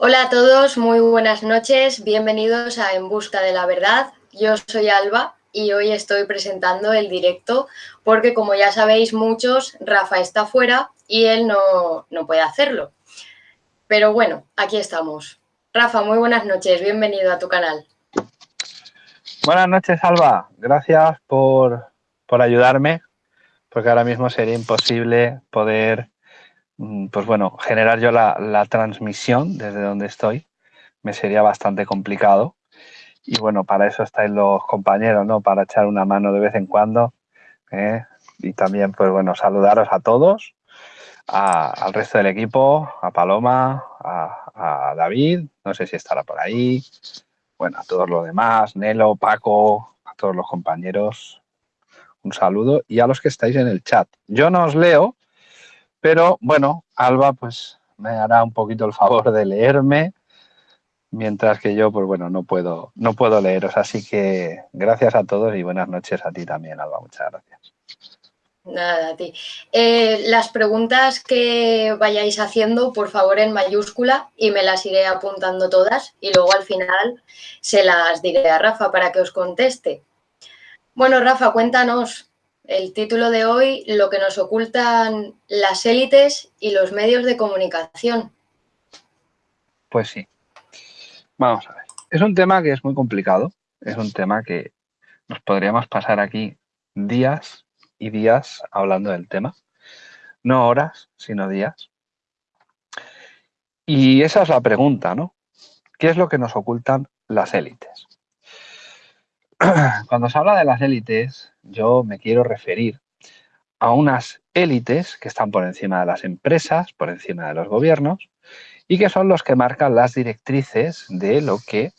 Hola a todos, muy buenas noches, bienvenidos a En Busca de la Verdad. Yo soy Alba y hoy estoy presentando el directo porque como ya sabéis muchos, Rafa está fuera y él no, no puede hacerlo. Pero bueno, aquí estamos. Rafa, muy buenas noches, bienvenido a tu canal. Buenas noches, Alba. Gracias por, por ayudarme, porque ahora mismo sería imposible poder pues bueno, generar yo la, transmisión desde donde estoy me sería bastante complicado. Y bueno, para eso estáis los compañeros, ¿no? Para echar una mano de vez en cuando. ¿eh? Y también, pues bueno, saludaros a todos, al resto del equipo, a Paloma, a, a, David, no sé si estará por ahí, bueno, a todos los demás, Nelo, Paco, a todos los compañeros, un saludo y a los que estáis en el chat. Yo no os leo, pero bueno, Alba pues me hará un poquito el favor de leerme, mientras que yo pues bueno, no puedo, no puedo leeros. Así que gracias a todos y buenas noches a ti también, Alba. Muchas gracias. Nada, a ti. Eh, las preguntas que vayáis haciendo, por favor, en mayúscula y me las iré apuntando todas y luego al final se las diré a Rafa para que os conteste. Bueno, Rafa, cuéntanos, el título de hoy, lo que nos ocultan las élites y los medios de comunicación. Pues sí. Vamos a ver. Es un tema que es muy complicado. Es un tema que nos podríamos pasar aquí días y días hablando del tema. No horas, sino días. Y esa es la pregunta, ¿no? ¿Qué es lo que nos ocultan las élites? Cuando se habla de las élites, yo me quiero referir a unas élites que están por encima de las empresas, por encima de los gobiernos, y que son los que marcan las directrices de lo que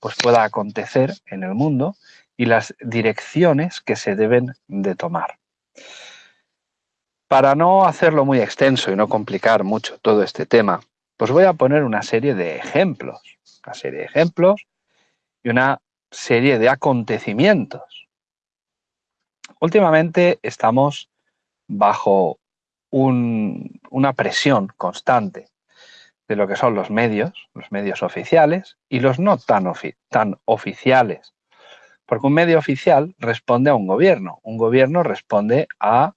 pues, pueda acontecer en el mundo y las direcciones que se deben de tomar. Para no hacerlo muy extenso y no complicar mucho todo este tema, pues voy a poner una serie de ejemplos, una serie de ejemplos y una serie de acontecimientos. Últimamente estamos bajo una presión constante de lo que son los medios, los medios oficiales y los no tan, tan oficiales. Porque un medio oficial responde a un gobierno, un gobierno responde a,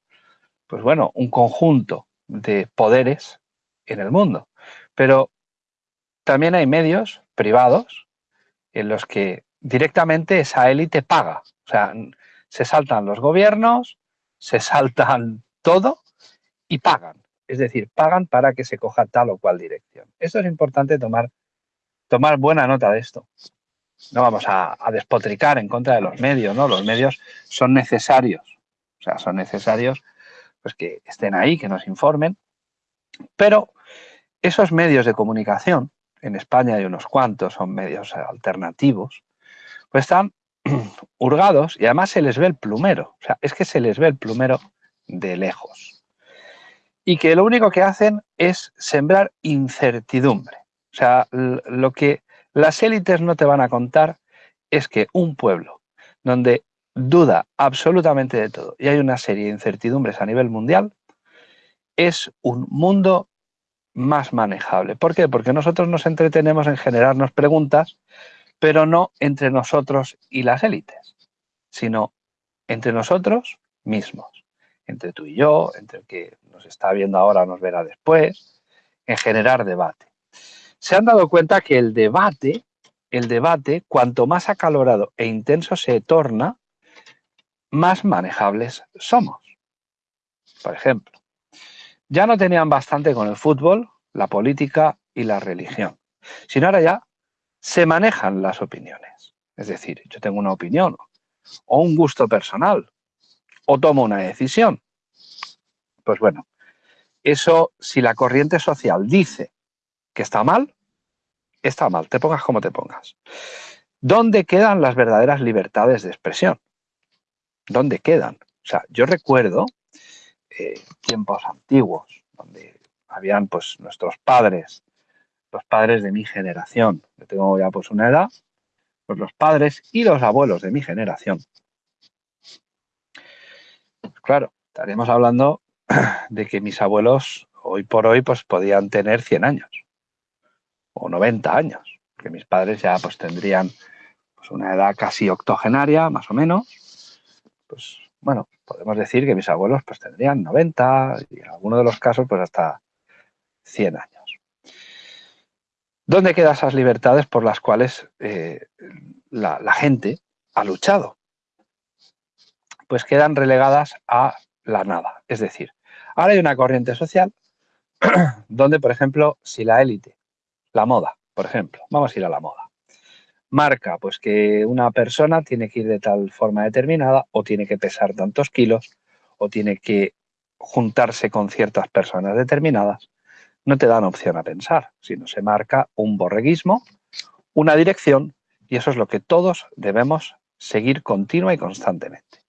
pues bueno, un conjunto de poderes en el mundo. Pero también hay medios privados en los que directamente esa élite paga. O sea, se saltan los gobiernos, se saltan todo y pagan. Es decir, pagan para que se coja tal o cual dirección. Esto es importante tomar, tomar buena nota de esto. No vamos a, despotricar en contra de los medios, ¿no? Los medios son necesarios. O sea, son necesarios pues, que estén ahí, que nos informen. Pero esos medios de comunicación, en España hay unos cuantos, son medios alternativos, pues están hurgados y además se les ve el plumero. O sea, es que se les ve el plumero de lejos. Y que lo único que hacen es sembrar incertidumbre. O sea, lo que las élites no te van a contar es que un pueblo donde duda absolutamente de todo y hay una serie de incertidumbres a nivel mundial, es un mundo más manejable. ¿Por qué? Porque nosotros nos entretenemos en generarnos preguntas pero no entre nosotros y las élites, sino entre nosotros mismos, entre tú y yo, entre el que nos está viendo ahora nos verá después, en generar debate. Se han dado cuenta que el debate, el debate, cuanto más acalorado e intenso se torna, más manejables somos. Por ejemplo, ya no tenían bastante con el fútbol, la política y la religión, sino ahora ya se manejan las opiniones. Es decir, yo tengo una opinión o un gusto personal o tomo una decisión. Pues bueno, eso si la corriente social dice que está mal, está mal, te pongas como te pongas. ¿Dónde quedan las verdaderas libertades de expresión? ¿Dónde quedan? O sea, yo recuerdo eh, tiempos antiguos donde habían pues nuestros padres los padres de mi generación, yo tengo ya pues una edad, pues los padres y los abuelos de mi generación. Pues claro, estaríamos hablando de que mis abuelos hoy por hoy pues podían tener 100 años o 90 años, que mis padres ya pues tendrían pues, una edad casi octogenaria, más o menos. Pues bueno, podemos decir que mis abuelos pues tendrían 90 y en algunos de los casos pues hasta 100 años. ¿Dónde quedan esas libertades por las cuales eh, la, la gente ha luchado? Pues quedan relegadas a la nada. Es decir, ahora hay una corriente social donde, por ejemplo, si la élite, la moda, por ejemplo, vamos a ir a la moda, marca pues que una persona tiene que ir de tal forma determinada o tiene que pesar tantos kilos o tiene que juntarse con ciertas personas determinadas, no te dan opción a pensar, sino se marca un borreguismo, una dirección y eso es lo que todos debemos seguir continua y constantemente.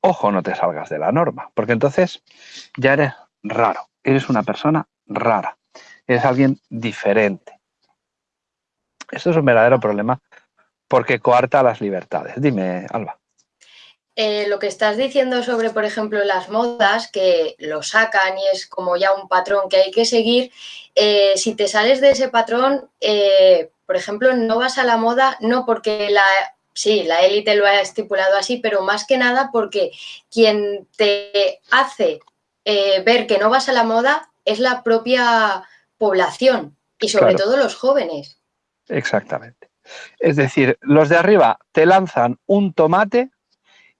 Ojo, no te salgas de la norma, porque entonces ya eres raro, eres una persona rara, eres alguien diferente. Esto es un verdadero problema porque coarta las libertades. Dime, Alba. Eh, lo que estás diciendo sobre, por ejemplo, las modas, que lo sacan y es como ya un patrón que hay que seguir, eh, si te sales de ese patrón, eh, por ejemplo, no vas a la moda no porque la, sí, la élite lo ha estipulado así, pero más que nada porque quien te hace ver que no vas a la moda es la propia población y sobre todo los jóvenes. Exactamente. Es decir, los de arriba te lanzan un tomate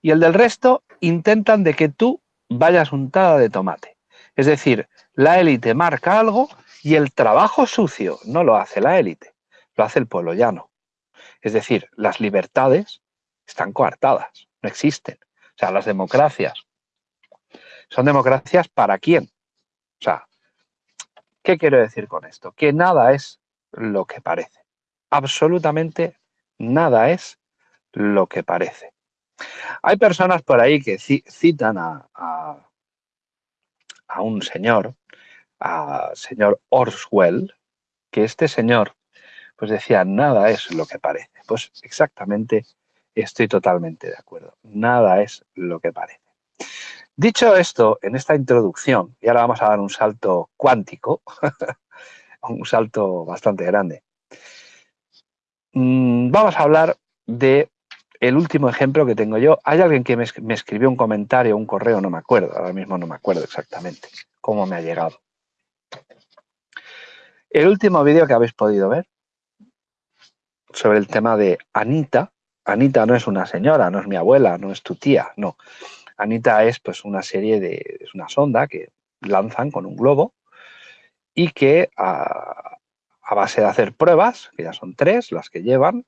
y el del resto intentan de que tú vayas untada de tomate. Es decir, la élite marca algo y el trabajo sucio no lo hace la élite, lo hace el pueblo llano. Es decir, las libertades están coartadas, no existen. O sea, las democracias son democracias para quién. O sea, ¿qué quiero decir con esto? Que nada es lo que parece absolutamente nada es lo que parece. Hay personas por ahí que citan a, a, un señor, a señor Orswell, que este señor pues decía, nada es lo que parece. Pues exactamente estoy totalmente de acuerdo. Nada es lo que parece. Dicho esto, en esta introducción, y ahora vamos a dar un salto cuántico, un salto bastante grande, Mm, vamos a hablar de el último ejemplo que tengo yo. Hay alguien que me, escribió un comentario, un correo, no me acuerdo, ahora mismo no me acuerdo exactamente cómo me ha llegado. El último vídeo que habéis podido ver sobre el tema de Anita. Anita no es una señora, no es mi abuela, no es tu tía, no. Anita es pues una serie de, es una sonda que lanzan con un globo y que a, a base de hacer pruebas, que ya son tres las que llevan,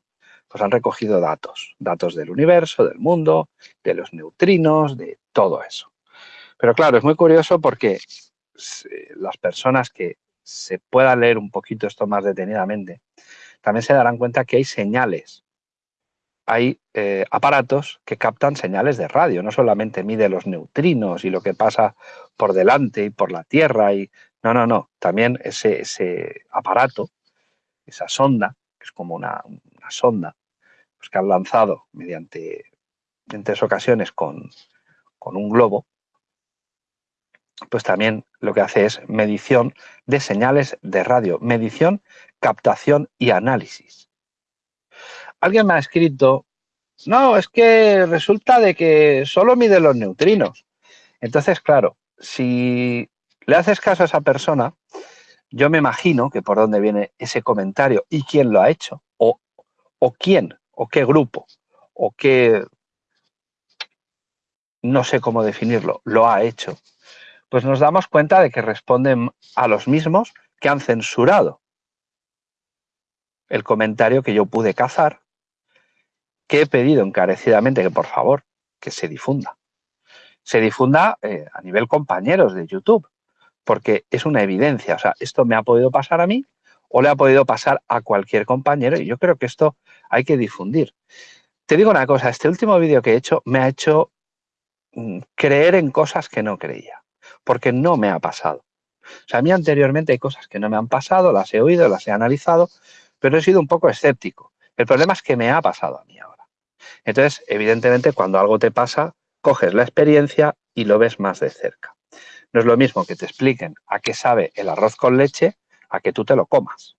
pues han recogido datos, datos del universo, del mundo, de los neutrinos, de todo eso. Pero claro, es muy curioso porque las personas que se puedan leer un poquito esto más detenidamente, también se darán cuenta que hay señales. Hay eh, aparatos que captan señales de radio, no solamente mide los neutrinos y lo que pasa por delante y por la Tierra y no, no, no. También ese, aparato, esa sonda, que es como una, sonda, pues que han lanzado mediante, en tres ocasiones con, con un globo, pues también lo que hace es medición de señales de radio, medición, captación y análisis. Alguien me ha escrito, no, es que resulta de que solo mide los neutrinos. Entonces, claro, si le haces caso a esa persona, yo me imagino que por dónde viene ese comentario y quién lo ha hecho, o, o quién, o qué grupo, o qué, no sé cómo definirlo, lo ha hecho, pues nos damos cuenta de que responden a los mismos que han censurado el comentario que yo pude cazar, que he pedido encarecidamente que por favor que se difunda. Se difunda eh, a nivel compañeros de YouTube, porque es una evidencia. O sea, esto me ha podido pasar a mí o le ha podido pasar a cualquier compañero y yo creo que esto hay que difundir. Te digo una cosa, este último vídeo que he hecho me ha hecho mm, creer en cosas que no creía, porque no me ha pasado. O sea, a mí anteriormente hay cosas que no me han pasado, las he oído, las he analizado, pero he sido un poco escéptico. El problema es que me ha pasado a mí ahora. Entonces, evidentemente, cuando algo te pasa, coges la experiencia y lo ves más de cerca. No es lo mismo que te expliquen a qué sabe el arroz con leche a que tú te lo comas.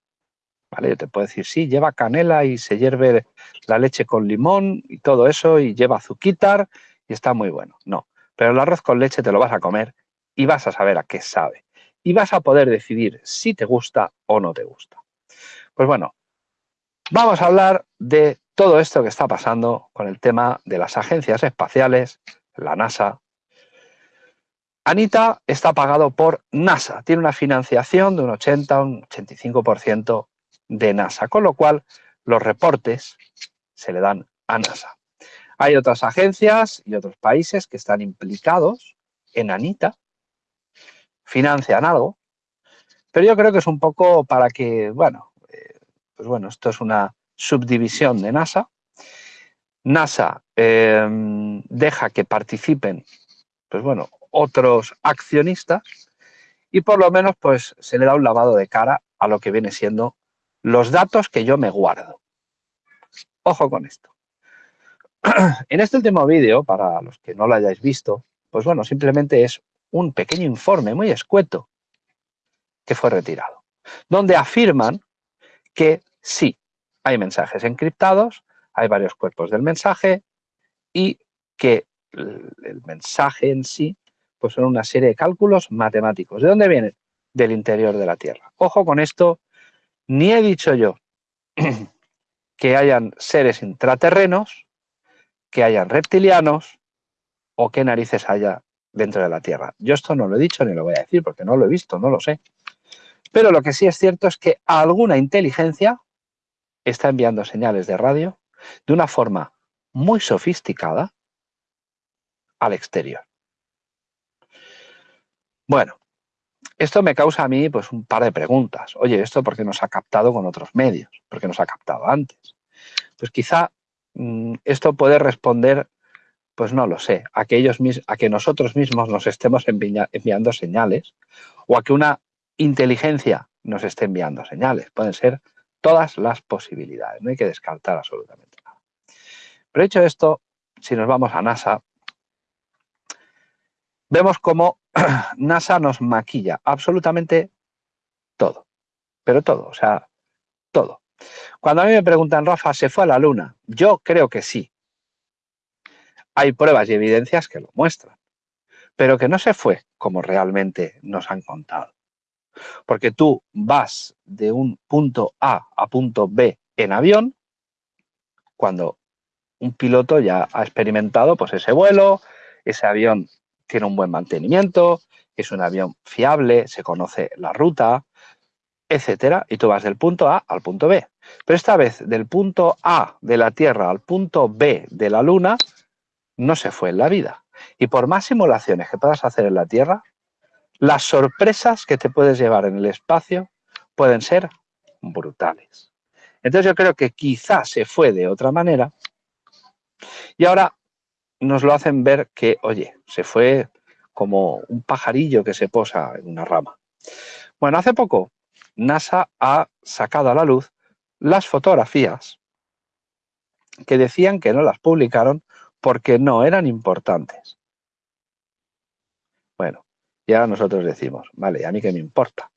¿Vale? Yo te puedo decir, sí, lleva canela y se hierve la leche con limón y todo eso y lleva azuquitar y está muy bueno. No, pero el arroz con leche te lo vas a comer y vas a saber a qué sabe. Y vas a poder decidir si te gusta o no te gusta. Pues bueno, vamos a hablar de todo esto que está pasando con el tema de las agencias espaciales, la NASA. Anita está pagado por NASA, tiene una financiación de un 80, un 85% de NASA, con lo cual los reportes se le dan a NASA. Hay otras agencias y otros países que están implicados en Anita, financian algo, pero yo creo que es un poco para que, bueno, eh, pues bueno, esto es una subdivisión de NASA. NASA em, deja que participen, pues bueno, otros accionistas y por lo menos pues se le da un lavado de cara a lo que viene siendo los datos que yo me guardo. Ojo con esto. En este último vídeo, para los que no lo hayáis visto, pues bueno, simplemente es un pequeño informe muy escueto que fue retirado, donde afirman que sí, hay mensajes encriptados, hay varios cuerpos del mensaje y que el mensaje en sí pues son una serie de cálculos matemáticos. ¿De dónde vienen? Del interior de la Tierra. Ojo con esto, ni he dicho yo que hayan seres intraterrenos, que hayan reptilianos o qué narices haya dentro de la Tierra. Yo esto no lo he dicho ni lo voy a decir porque no lo he visto, no lo sé. Pero lo que sí es cierto es que alguna inteligencia está enviando señales de radio de una forma muy sofisticada al exterior. Bueno, esto me causa a mí pues, un par de preguntas. Oye, ¿esto por qué nos ha captado con otros medios? ¿Por qué nos ha captado antes? Pues quizá mm, esto puede responder pues no lo sé, a que, a que nosotros mismos nos estemos enviando señales o a que una inteligencia nos esté enviando señales. Pueden ser todas las posibilidades, no hay que descartar absolutamente nada. Pero hecho esto, si nos vamos a NASA, vemos cómo NASA nos maquilla absolutamente todo, pero todo, o sea, todo. Cuando a mí me preguntan, Rafa, ¿se fue a la Luna? Yo creo que sí, hay pruebas y evidencias que lo muestran, pero que no se fue como realmente nos han contado. Porque tú vas de un punto A a punto B en avión, cuando un piloto ya ha experimentado pues, ese vuelo, ese avión tiene un buen mantenimiento, es un avión fiable, se conoce la ruta, etcétera, y tú vas del punto A al punto B. Pero esta vez del punto A de la Tierra al punto B de la Luna, no se fue en la vida. Y por más simulaciones que puedas hacer en la Tierra, las sorpresas que te puedes llevar en el espacio pueden ser brutales. Entonces yo creo que quizás se fue de otra manera y ahora nos lo hacen ver que, oye, se fue como un pajarillo que se posa en una rama. Bueno, hace poco NASA ha sacado a la luz las fotografías que decían que no las publicaron porque no eran importantes. Bueno, ya nosotros decimos, vale, a mí qué me importa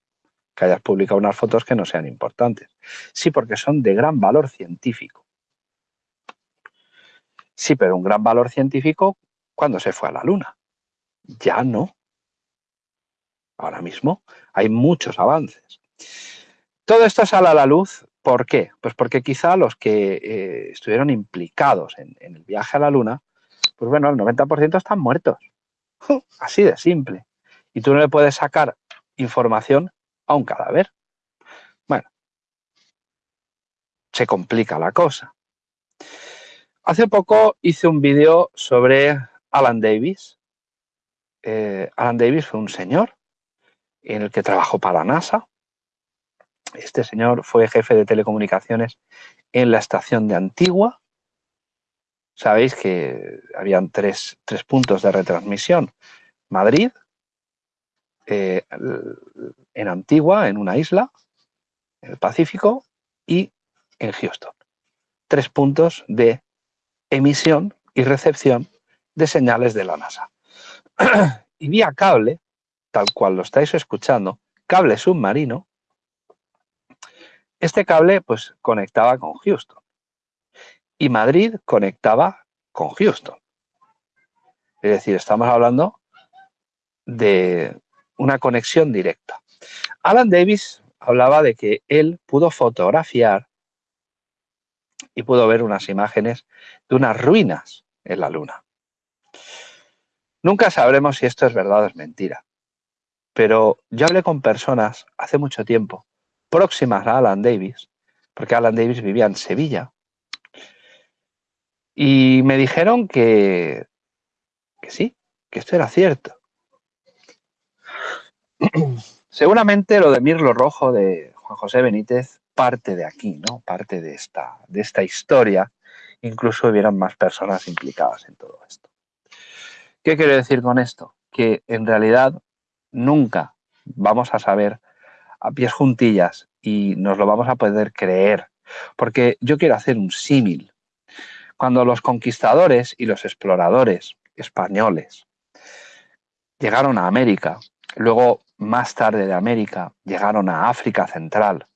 que hayas publicado unas fotos que no sean importantes. Sí, porque son de gran valor científico. Sí, pero un gran valor científico cuando se fue a la Luna. Ya no. Ahora mismo hay muchos avances. Todo esto sale a la luz ¿Por qué? Pues porque quizá los que eh, estuvieron implicados en, el viaje a la Luna, pues bueno, el 90% están muertos. Así de simple. Y tú no le puedes sacar información a un cadáver. Bueno, se complica la cosa. Hace poco hice un vídeo sobre Alan Davis. Eh, Alan Davis fue un señor en el que trabajó para NASA, este señor fue jefe de telecomunicaciones en la estación de Antigua. Sabéis que habían tres, puntos de retransmisión. Madrid, eh, en Antigua, en una isla, en el Pacífico, y en Houston. Tres puntos de emisión y recepción de señales de la NASA. y vía cable, tal cual lo estáis escuchando, cable submarino, Este cable pues conectaba con Houston y Madrid conectaba con Houston. Es decir, estamos hablando de una conexión directa. Alan Davis hablaba de que él pudo fotografiar y pudo ver unas imágenes de unas ruinas en la Luna. Nunca sabremos si esto es verdad o es mentira, pero yo hablé con personas hace mucho tiempo, próximas a Alan Davis, porque Alan Davis vivía en Sevilla, y me dijeron que, que sí, que esto era cierto. Seguramente lo de Mirlo Rojo de Juan José Benítez parte de aquí, ¿no? Parte de esta, de esta historia. Incluso hubieran más personas implicadas en todo esto. ¿Qué quiero decir con esto? Que en realidad nunca vamos a saber a pies juntillas y nos lo vamos a poder creer. Porque yo quiero hacer un símil. Cuando los conquistadores y los exploradores españoles llegaron a América, luego más tarde de América llegaron a África Central,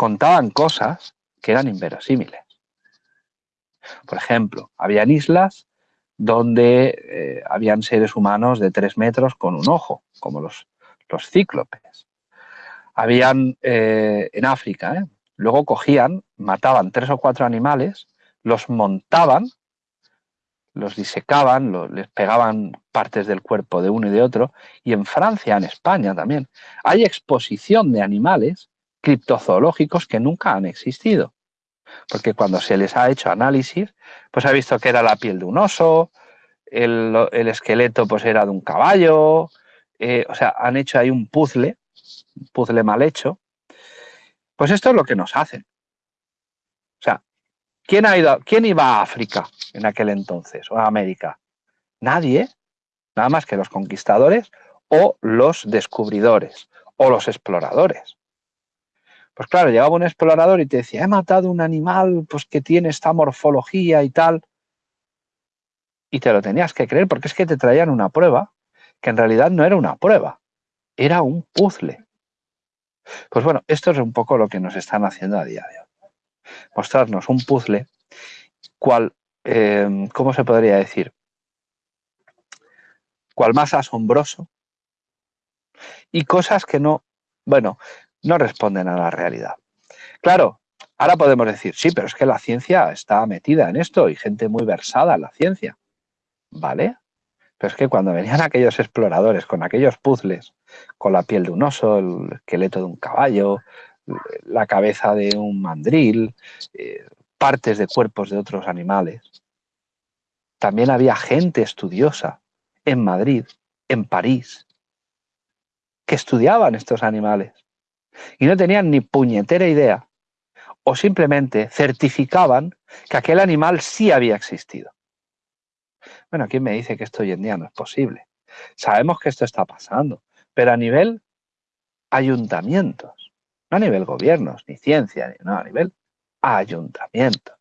contaban cosas que eran inverosímiles. Por ejemplo, habían islas donde eh, habían seres humanos de tres metros con un ojo, como los, los cíclopes. Habían eh, en África, ¿eh? luego cogían, mataban tres o cuatro animales, los montaban, los disecaban, les pegaban partes del cuerpo de uno y de otro, y en Francia, en España también, hay exposición de animales criptozoológicos que nunca han existido porque cuando se les ha hecho análisis, pues ha visto que era la piel de un oso, el, esqueleto pues era de un caballo, eh, o sea, han hecho ahí un puzzle, un puzzle mal hecho. Pues esto es lo que nos hacen. O sea, ¿quién, ha ido, ¿quién iba a África en aquel entonces o a América? Nadie, nada más que los conquistadores o los descubridores o los exploradores. Pues claro, llegaba un explorador y te decía, he matado un animal pues, que tiene esta morfología y tal. Y te lo tenías que creer porque es que te traían una prueba que en realidad no era una prueba, era un puzzle. Pues bueno, esto es un poco lo que nos están haciendo a día de hoy. Mostrarnos un puzzle, cual, em, ¿cómo se podría decir? Cual más asombroso y cosas que no, bueno, no responden a la realidad. Claro, ahora podemos decir, sí, pero es que la ciencia está metida en esto y gente muy versada en la ciencia. ¿Vale? Pero es que cuando venían aquellos exploradores con aquellos puzzles, con la piel de un oso, el esqueleto de un caballo, la cabeza de un mandril, eh, partes de cuerpos de otros animales, también había gente estudiosa en Madrid, en París, que estudiaban estos animales y no tenían ni puñetera idea o simplemente certificaban que aquel animal sí había existido. Bueno, ¿quién me dice que esto hoy en día no es posible? Sabemos que esto está pasando, pero a nivel ayuntamientos, no a nivel gobiernos, ni ciencia, no, a nivel ayuntamientos.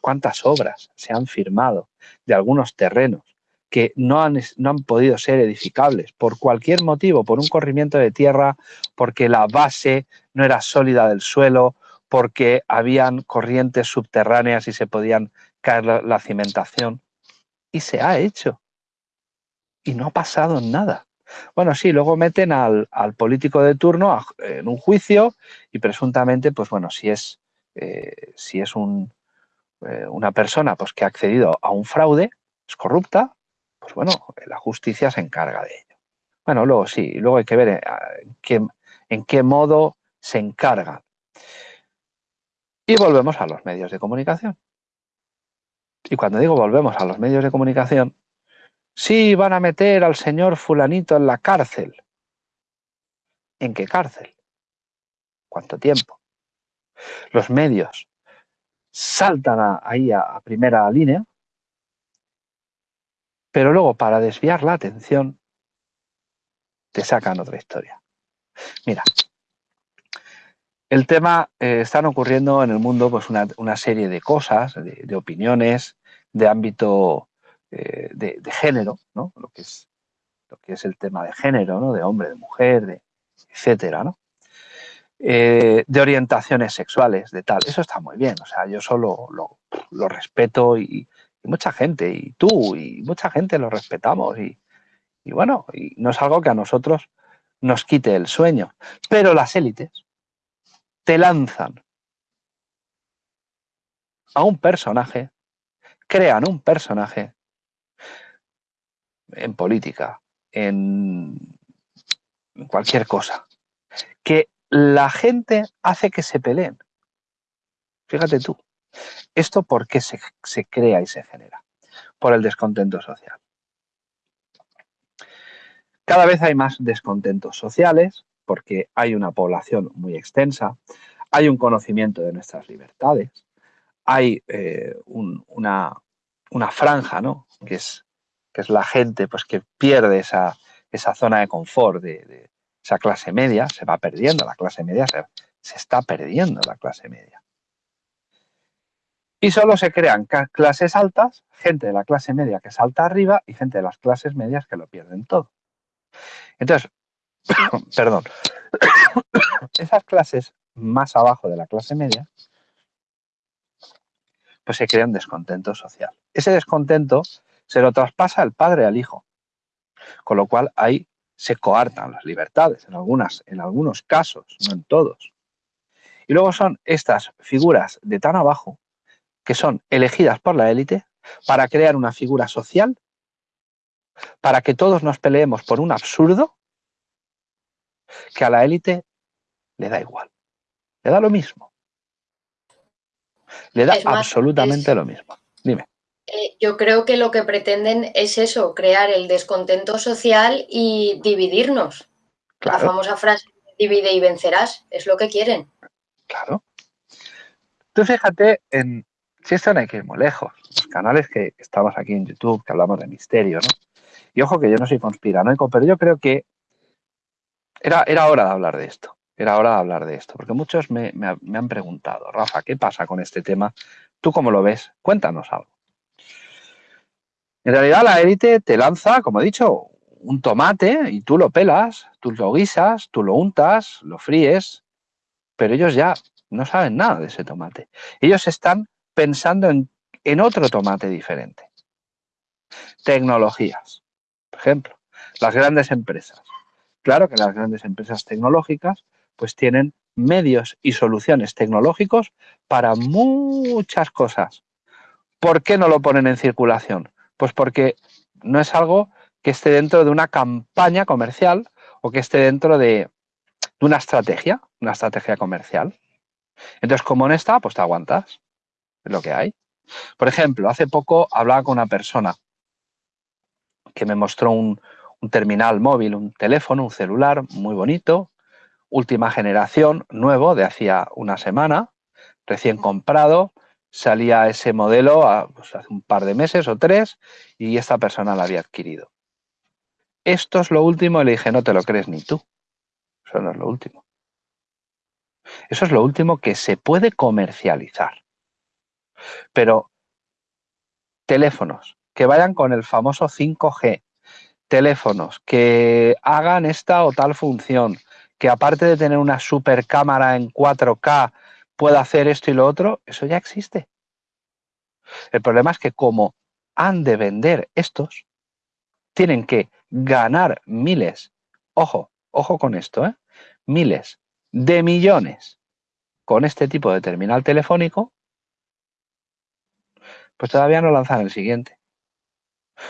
¿Cuántas obras se han firmado de algunos terrenos que no han, no han podido ser edificables por cualquier motivo, por un corrimiento de tierra, porque la base no era sólida del suelo, porque habían corrientes subterráneas y se podían caer la, cimentación. Y se ha hecho. Y no ha pasado nada. Bueno, sí, luego meten al, político de turno en un juicio y presuntamente, pues bueno, si es, eh, si es un, eh, una persona pues, que ha accedido a un fraude, es corrupta, pues bueno, la justicia se encarga de ello. Bueno, luego sí, luego hay que ver eh, en qué, modo se encarga. Y volvemos a los medios de comunicación. Y cuando digo volvemos a los medios de comunicación, sí van a meter al señor fulanito en la cárcel. ¿En qué cárcel? ¿Cuánto tiempo? Los medios saltan ahí a primera línea pero luego, para desviar la atención, te sacan otra historia. Mira, el tema, eh, están ocurriendo en el mundo pues una, serie de cosas, de, opiniones, de ámbito eh, de, género, ¿no? Lo que, es, el tema de género, ¿no? De hombre, de mujer, de etcétera, ¿no? eh, de orientaciones sexuales, de tal. Eso está muy bien, o sea, yo solo lo, respeto y, mucha gente, y tú, y mucha gente lo respetamos, y, y bueno, y no es algo que a nosotros nos quite el sueño. Pero las élites te lanzan a un personaje, crean un personaje en política, en cualquier cosa, que la gente hace que se peleen. Fíjate tú, ¿esto por qué se, se crea y se genera? Por el descontento social. Cada vez hay más descontentos sociales porque hay una población muy extensa, hay un conocimiento de nuestras libertades, hay eh, una, franja, ¿no? Que es, que es la gente pues, que pierde esa, esa zona de confort de, esa clase media, se va perdiendo, la clase media se, se está perdiendo la clase media. Y solo se crean clases altas, gente de la clase media que salta arriba y gente de las clases medias que lo pierden todo. Entonces, perdón, esas clases más abajo de la clase media, pues se crea un descontento social. Ese descontento se lo traspasa el padre al hijo, con lo cual ahí se coartan las libertades, en, algunas, en algunos casos, no en todos. Y luego son estas figuras de tan abajo que son elegidas por la élite para crear una figura social para que todos nos peleemos por un absurdo que a la élite le da igual, le da lo mismo. Le da absolutamente lo mismo. Dime. Eh, yo creo que lo que pretenden es eso, crear el descontento social y dividirnos. La famosa frase, divide y vencerás, es lo que quieren. Claro. Tú fíjate en, si esto no hay que ir muy lejos, los canales que estamos aquí en YouTube, que hablamos de misterio, ¿no? Y ojo que yo no soy conspiranoico, pero yo creo que era, era hora de hablar de esto. Era hora de hablar de esto, porque muchos me, han preguntado, Rafa, ¿qué pasa con este tema? ¿Tú cómo lo ves? Cuéntanos algo. En realidad la élite te lanza, como he dicho, un tomate y tú lo pelas, tú lo guisas, tú lo untas, lo fríes, pero ellos ya no saben nada de ese tomate. Ellos están pensando en, en otro tomate diferente. Tecnologías. Por ejemplo, las grandes empresas. Claro que las grandes empresas tecnológicas pues tienen medios y soluciones tecnológicos para muchas cosas. ¿Por qué no lo ponen en circulación? Pues porque no es algo que esté dentro de una campaña comercial o que esté dentro de, una estrategia, una estrategia comercial. Entonces, como no está, pues te aguantas. Lo que hay. Por ejemplo, hace poco hablaba con una persona que me mostró un, terminal móvil, un teléfono, un celular muy bonito, última generación, nuevo, de hacía una semana, recién comprado, salía ese modelo pues, hace un par de meses o tres y esta persona lo había adquirido. Esto es lo último y le dije, no te lo crees ni tú. Eso no es lo último. Eso es lo último que se puede comercializar. Pero teléfonos, que vayan con el famoso 5G, teléfonos que hagan esta o tal función, que aparte de tener una super cámara en 4K pueda hacer esto y lo otro, eso ya existe. El problema es que como han de vender estos, tienen que ganar miles, ojo, ojo con esto, ¿eh? miles de millones con este tipo de terminal telefónico, pues todavía no lanzan el siguiente.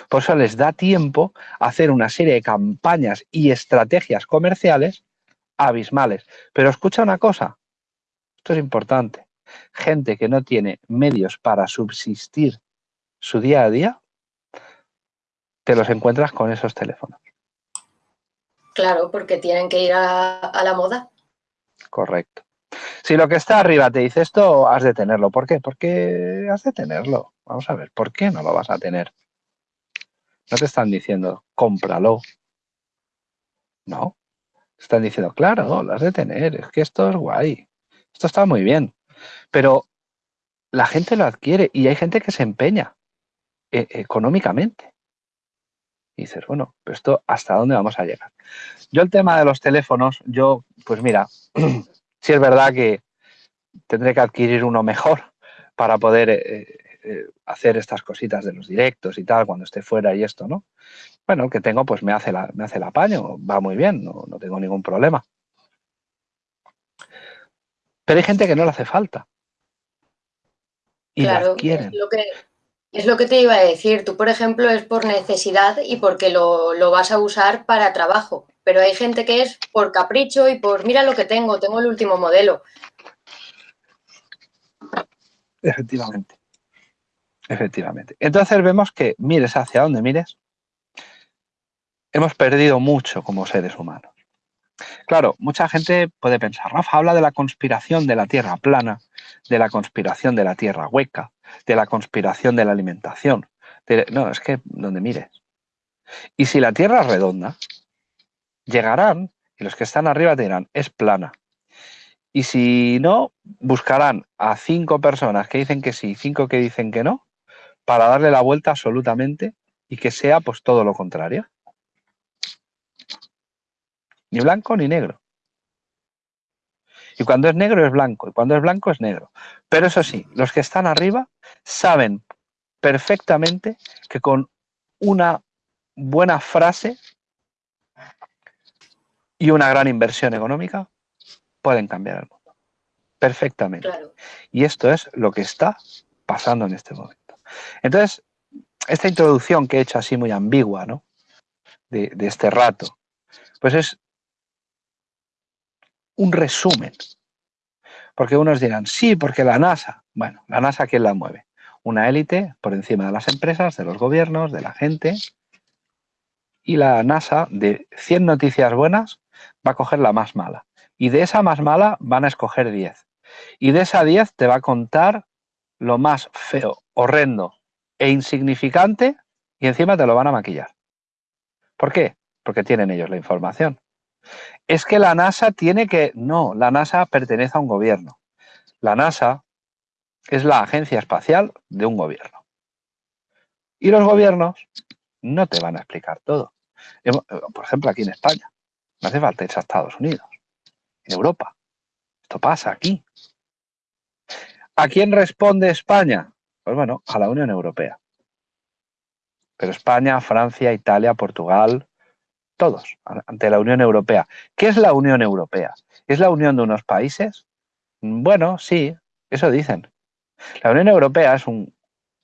Por eso les da tiempo a hacer una serie de campañas y estrategias comerciales abismales. Pero escucha una cosa, esto es importante. Gente que no tiene medios para subsistir su día a día, te los encuentras con esos teléfonos. Claro, porque tienen que ir a, a la moda. Correcto. Si lo que está arriba te dice esto, has de tenerlo. ¿Por qué? Porque has de tenerlo. Vamos a ver, ¿por qué no lo vas a tener? No te están diciendo, cómpralo. No. Están diciendo, claro, lo has de tener, es que esto es guay. Esto está muy bien. Pero la gente lo adquiere y hay gente que se empeña e, económicamente. Y dices, bueno, pero esto hasta dónde vamos a llegar. Yo el tema de los teléfonos, yo, pues mira, Si es verdad que tendré que adquirir uno mejor para poder eh, eh, hacer estas cositas de los directos y tal cuando esté fuera y esto, ¿no? Bueno, el que tengo pues me hace, la, me hace el apaño, va muy bien, no, no tengo ningún problema. Pero hay gente que no le hace falta. Y claro, Es lo, que, es lo que te iba a decir. Tú, por ejemplo, es por necesidad y porque lo, lo vas a usar para trabajo. Pero hay gente que es por capricho y por, mira lo que tengo, tengo el último modelo. Efectivamente. Efectivamente. Entonces vemos que mires hacia donde mires, hemos perdido mucho como seres humanos. Claro, mucha gente puede pensar, Rafa habla de la conspiración de la Tierra plana, de la conspiración de la Tierra hueca, de la conspiración de la alimentación. No, es que donde mires. Y si la Tierra es redonda, llegarán y los que están arriba te dirán, es plana. Y si no, buscarán a cinco personas que dicen que sí, cinco que dicen que no, para darle la vuelta absolutamente y que sea pues todo lo contrario. Ni blanco ni negro. Y cuando es negro es blanco, y cuando es blanco es negro. Pero eso sí, los que están arriba saben perfectamente que con una buena frase y una gran inversión económica pueden cambiar el mundo. Perfectamente. Y esto es lo que está pasando en este momento. Entonces, esta introducción que he hecho así muy ambigua, ¿no? De, de este rato, pues es un resumen. Porque unos dirán, sí, porque la NASA. Bueno, la NASA, ¿quién la mueve? Una élite por encima de las empresas, de los gobiernos, de la gente. Y la NASA, de 100 noticias buenas, va a coger la más mala. Y de esa más mala van a escoger 10. Y de esa 10 te va a contar lo más feo, horrendo e insignificante y encima te lo van a maquillar. ¿Por qué? Porque tienen ellos la información. Es que la NASA tiene que... No, la NASA pertenece a un gobierno. La NASA es la agencia espacial de un gobierno. Y los gobiernos no te van a explicar todo. Por ejemplo, aquí en España. No hace falta irse a Estados Unidos en Europa. Esto pasa aquí. ¿A quién responde España? Pues bueno, a la Unión Europea. Pero España, Francia, Italia, Portugal, todos, ante la Unión Europea. ¿Qué es la Unión Europea? ¿Es la unión de unos países? Bueno, sí, eso dicen. La Unión Europea es un,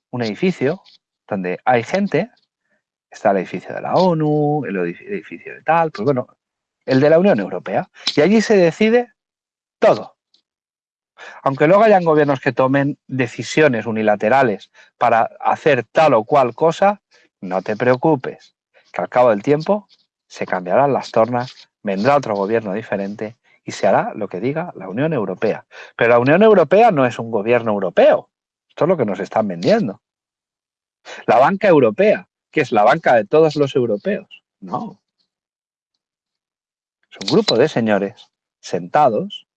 un edificio donde hay gente, está el edificio de la ONU, el edificio de tal, pues bueno, el de la Unión Europea. Y allí se decide todo. Aunque luego hayan gobiernos que tomen decisiones unilaterales para hacer tal o cual cosa, no te preocupes, que al cabo del tiempo se cambiarán las tornas, vendrá otro gobierno diferente y se hará lo que diga la Unión Europea. Pero la Unión Europea no es un gobierno europeo. Esto es lo que nos están vendiendo. La banca europea, que es la banca de todos los europeos. No. Es un grupo de señores sentados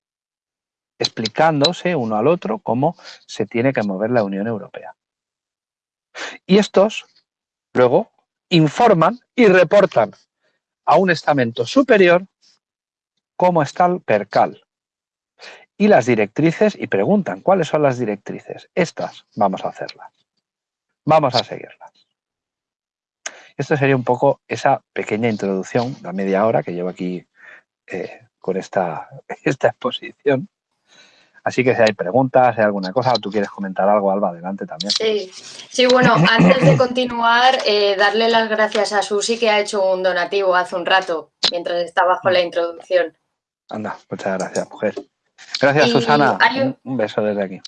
explicándose uno al otro cómo se tiene que mover la Unión Europea. Y estos luego informan y reportan a un estamento superior cómo está el percal. Y las directrices, y preguntan, ¿cuáles son las directrices? Estas vamos a hacerlas. Vamos a seguirlas. Esto sería un poco esa pequeña introducción, la media hora que llevo aquí eh, con esta, esta exposición. Así que si hay preguntas, si hay alguna cosa, o tú quieres comentar algo, Alba, adelante también. Sí, sí bueno, antes de continuar, eh, darle las gracias a Susi que ha hecho un donativo hace un rato, mientras estaba bajo la introducción. Anda, muchas gracias, mujer. Gracias, Susana. Un, beso desde aquí.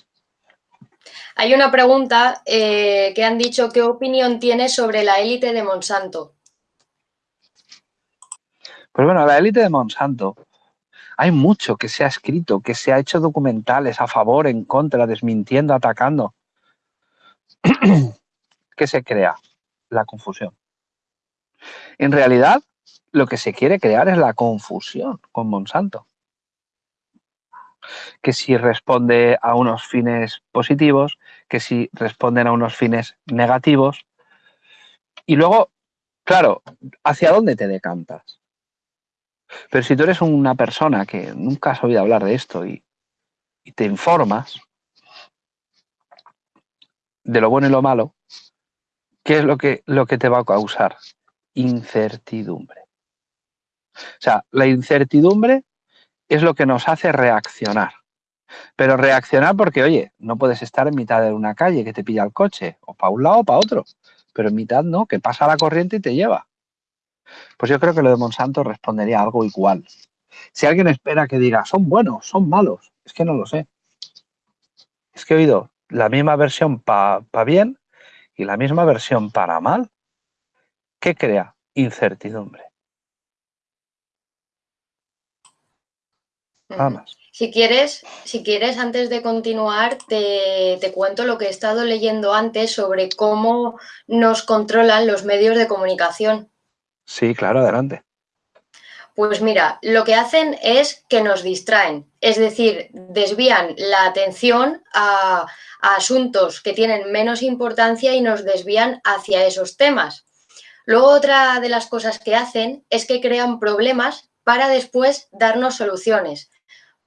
Hay una pregunta eh, que han dicho, ¿qué opinión tienes sobre la élite de Monsanto? Pues bueno, la élite de Monsanto hay mucho que se ha escrito, que se ha hecho documentales a favor, en contra, desmintiendo, atacando. ¿Qué se crea? La confusión. En realidad, lo que se quiere crear es la confusión con Monsanto. Que si responde a unos fines positivos, que si responden a unos fines negativos. Y luego, claro, ¿hacia dónde te decantas? Pero si tú eres una persona que nunca has oído hablar de esto y, te informas de lo bueno y lo malo, ¿qué es lo que, lo que te va a causar? Incertidumbre. O sea, la incertidumbre es lo que nos hace reaccionar. Pero reaccionar porque, oye, no puedes estar en mitad de una calle que te pilla el coche, o para un lado o para otro. Pero en mitad no, que pasa la corriente y te lleva. Pues yo creo que lo de Monsanto respondería algo igual. Si alguien espera que diga, son buenos, son malos, es que no lo sé. Es que he oído la misma versión para bien y la misma versión para mal. ¿Qué crea? Incertidumbre. Si quieres, si quieres, antes de continuar, te, te, cuento lo que he estado leyendo antes sobre cómo nos controlan los medios de comunicación. Sí, claro, adelante. Pues mira, lo que hacen es que nos distraen, es decir, desvían la atención a, asuntos que tienen menos importancia y nos desvían hacia esos temas. Luego otra de las cosas que hacen es que crean problemas para después darnos soluciones.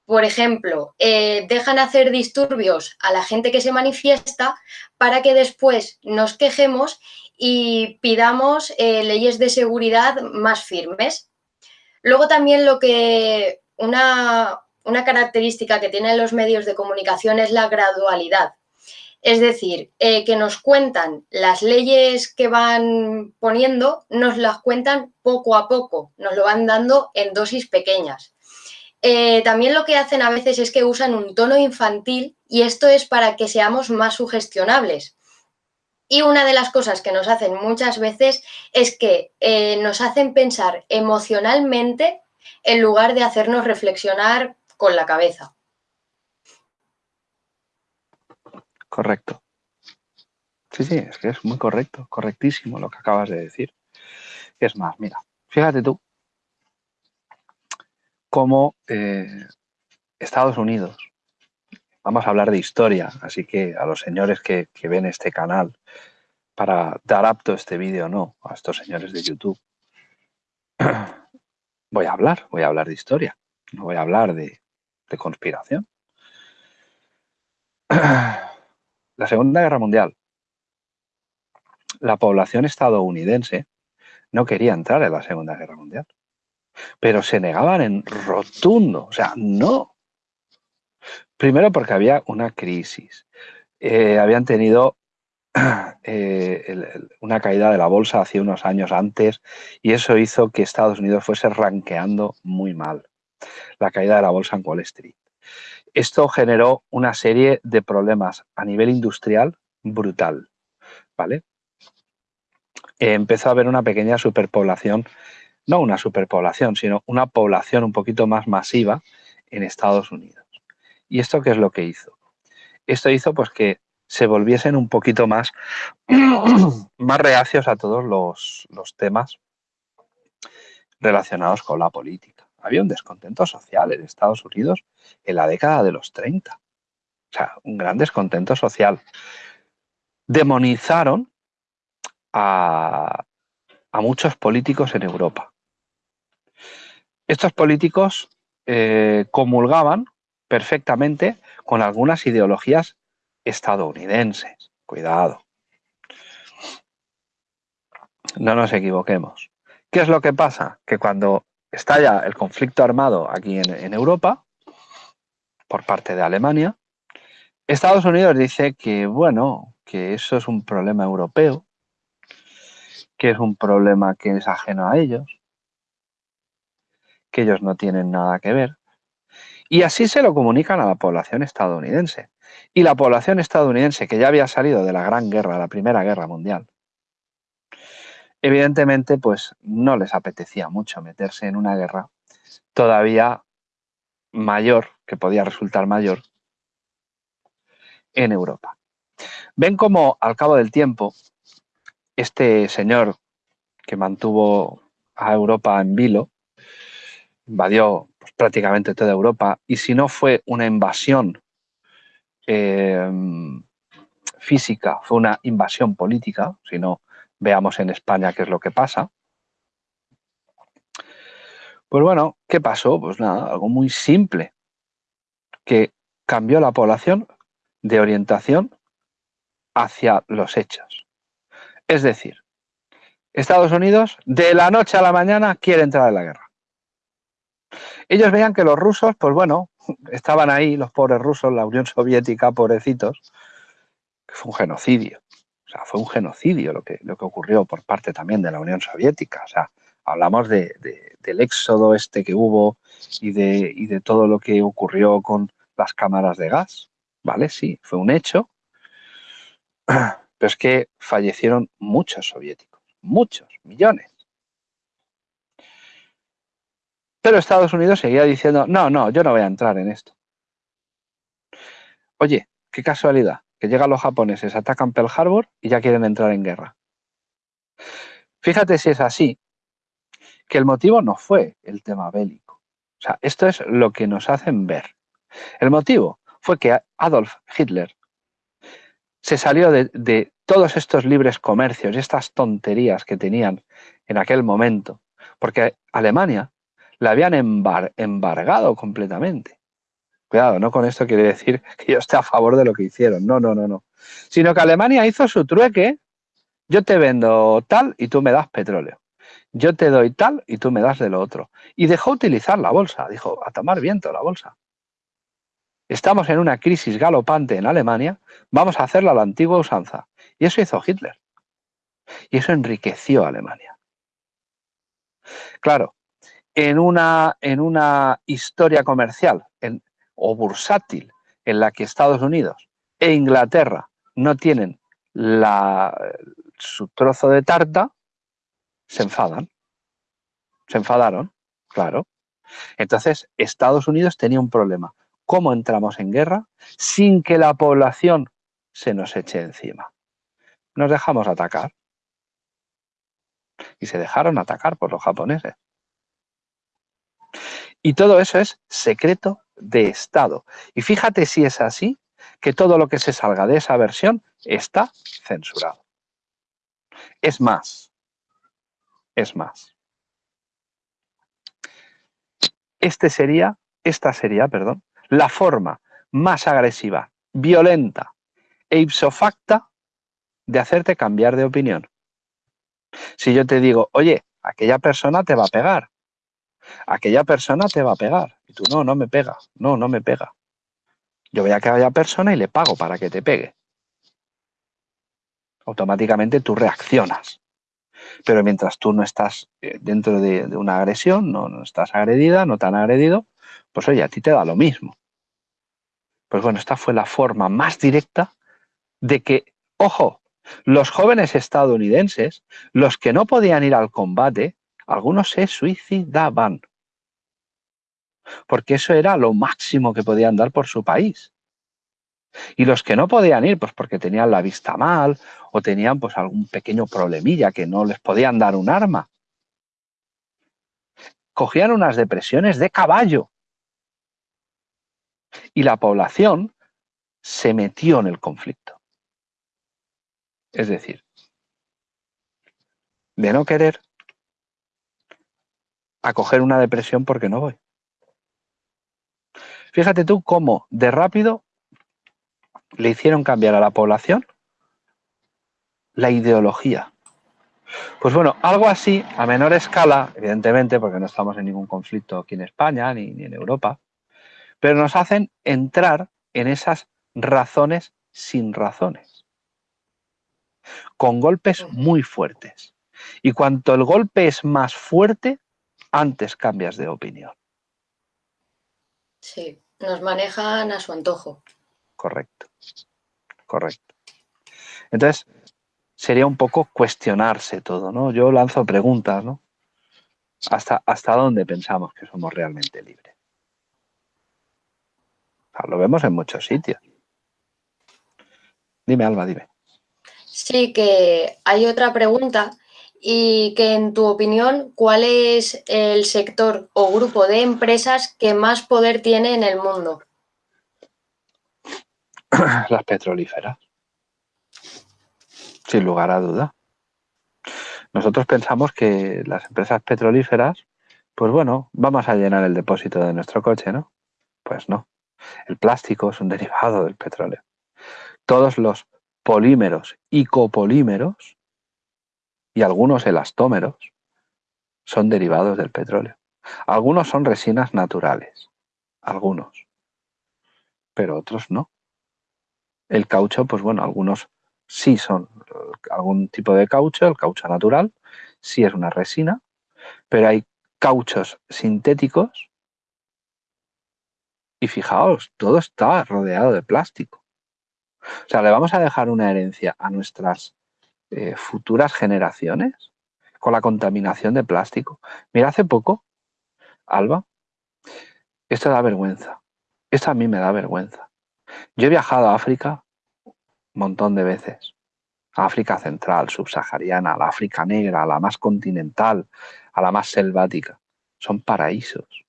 Por ejemplo, eh, dejan hacer disturbios a la gente que se manifiesta para que después nos quejemos y pidamos eh, leyes de seguridad más firmes. Luego también lo que una, una característica que tienen los medios de comunicación es la gradualidad. Es decir, eh, que nos cuentan las leyes que van poniendo, nos las cuentan poco a poco, nos lo van dando en dosis pequeñas. Eh, también lo que hacen a veces es que usan un tono infantil y esto es para que seamos más sugestionables. Y una de las cosas que nos hacen muchas veces es que eh, nos hacen pensar emocionalmente en lugar de hacernos reflexionar con la cabeza. Correcto. Sí, sí, es que es muy correcto, correctísimo lo que acabas de decir. Es más, mira, fíjate tú, como eh, Estados Unidos, vamos a hablar de historia, así que a los señores que, ven este canal, para dar apto este vídeo no, a estos señores de YouTube, voy a hablar, voy a hablar de historia, no voy a hablar de, de conspiración. La Segunda Guerra Mundial, la población estadounidense no quería entrar en la Segunda Guerra Mundial pero se negaban en rotundo, o sea, no. Primero porque había una crisis, eh, habían tenido eh, una caída de la bolsa hace unos años antes y eso hizo que Estados Unidos fuese ranqueando muy mal. La caída de la bolsa en Wall Street. Esto generó una serie de problemas a nivel industrial brutal, ¿vale? empezó a haber una pequeña superpoblación no una superpoblación, sino una población un poquito más masiva en Estados Unidos. ¿Y esto qué es lo que hizo? Esto hizo pues que se volviesen un poquito más, más reacios a todos los, los temas relacionados con la política. Había un descontento social en Estados Unidos en la década de los 30. O sea, un gran descontento social. Demonizaron a, a muchos políticos en Europa. Estos políticos eh, comulgaban perfectamente con algunas ideologías estadounidenses. Cuidado. No nos equivoquemos. ¿Qué es lo que pasa? Que cuando estalla el conflicto armado aquí en, en Europa, por parte de Alemania, Estados Unidos dice que, bueno, que eso es un problema europeo, que es un problema que es ajeno a ellos, que ellos no tienen nada que ver. Y así se lo comunican a la población estadounidense. Y la población estadounidense, que ya había salido de la Gran Guerra, la Primera Guerra Mundial, evidentemente pues no les apetecía mucho meterse en una guerra todavía mayor, que podía resultar mayor, en Europa. Ven como al cabo del tiempo este señor que mantuvo a Europa en vilo, invadió pues, prácticamente toda Europa, y si no fue una invasión eh, física, fue una invasión política, si no veamos en España qué es lo que pasa, Pues bueno, ¿qué pasó? Pues nada, algo muy simple, que cambió la población de orientación hacia los hechos. Es decir, Estados Unidos de la noche a la mañana quiere entrar en la guerra. Ellos veían que los rusos, pues bueno, estaban ahí, los pobres rusos, la Unión Soviética, pobrecitos, que fue un genocidio. O sea, fue un genocidio lo que, lo que ocurrió por parte también de la Unión Soviética. O sea, hablamos de, del éxodo este que hubo y de, y de todo lo que ocurrió con las cámaras de gas. ¿Vale? Sí, fue un hecho. Pero es que fallecieron muchos soviéticos, muchos, millones. Pero Estados Unidos seguía diciendo, no, no, yo no voy a entrar en esto. Oye, qué casualidad, que llegan los japoneses, atacan Pearl Harbor y ya quieren entrar en guerra. Fíjate si es así, que el motivo no fue el tema bélico. O sea, esto es lo que nos hacen ver. El motivo fue que Adolf Hitler se salió de, todos estos libres comercios y estas tonterías que tenían en aquel momento, porque Alemania la habían embargado completamente. Cuidado, no con esto quiere decir que yo esté a favor de lo que hicieron, no, no, no, no. Sino que Alemania hizo su trueque, yo te vendo tal y tú me das petróleo. Yo te doy tal y tú me das de lo otro. Y dejó utilizar la bolsa, dijo, a tomar viento la bolsa. Estamos en una crisis galopante en Alemania, vamos a hacerla a la antigua usanza. Y eso hizo Hitler. Y eso enriqueció a Alemania. Claro, en una, en una historia comercial o bursátil en la que Estados Unidos e Inglaterra no tienen la, su trozo de tarta, se enfadan. Se enfadaron, claro. Entonces, Estados Unidos tenía un problema. ¿Cómo entramos en guerra sin que la población se nos eche encima? Nos dejamos atacar. Y se dejaron atacar por los japoneses. Y todo eso es secreto de Estado. Y fíjate si es así, que todo lo que se salga de esa versión está censurado. Es más, es más. Este sería, esta sería, perdón, la forma más agresiva, violenta e ipso facta de hacerte cambiar de opinión. Si yo te digo, oye, aquella persona te va a pegar, aquella persona te va a pegar. Y tú, no, no me pega, no, no me pega. Yo voy a aquella persona y le pago para que te pegue. Automáticamente tú reaccionas. Pero mientras tú no estás eh, dentro de, una agresión, no, no, estás agredida, no te han agredido, pues oye, a ti te da lo mismo. Pues bueno, esta fue la forma más directa de que, ojo, los jóvenes estadounidenses, los que no podían ir al combate, algunos se suicidaban. Porque eso era lo máximo que podían dar por su país. Y los que no podían ir, pues porque tenían la vista mal o tenían pues algún pequeño problemilla que no les podían dar un arma, cogían unas depresiones de caballo. Y la población se metió en el conflicto. Es decir, de no querer a coger una depresión porque no voy. Fíjate tú cómo de rápido le hicieron cambiar a la población la ideología. Pues bueno, algo así, a menor escala, evidentemente, porque no estamos en ningún conflicto aquí en España ni, ni en Europa, pero nos hacen entrar en esas razones sin razones, con golpes muy fuertes. Y cuanto el golpe es más fuerte, antes cambias de opinión. Sí, nos manejan a su antojo. Correcto, correcto. Entonces, sería un poco cuestionarse todo, ¿no? Yo lanzo preguntas, ¿no? ¿Hasta, hasta dónde pensamos que somos realmente libres? lo vemos en muchos sitios. Dime, Alba, dime. Sí, que hay otra pregunta y que en tu opinión, ¿cuál es el sector o grupo de empresas que más poder tiene en el mundo? Las petrolíferas. Sin lugar a duda. Nosotros pensamos que las empresas petrolíferas Pues bueno, vamos a llenar el depósito de nuestro coche, ¿no? Pues no. El plástico es un derivado del petróleo. Todos los polímeros y copolímeros y algunos elastómeros son derivados del petróleo. Algunos son resinas naturales, algunos, pero otros no. El caucho, pues bueno, algunos sí son algún tipo de caucho, el caucho natural, sí es una resina, pero hay cauchos sintéticos y fijaos, todo está rodeado de plástico. O sea, le vamos a dejar una herencia a nuestras eh, futuras generaciones con la contaminación de plástico. Mira, hace poco, Alba, esto da vergüenza. Esto a mí me da vergüenza. Yo he viajado a África un montón de veces. A África central, subsahariana, a la África negra, a la más continental, a la más selvática. Son paraísos.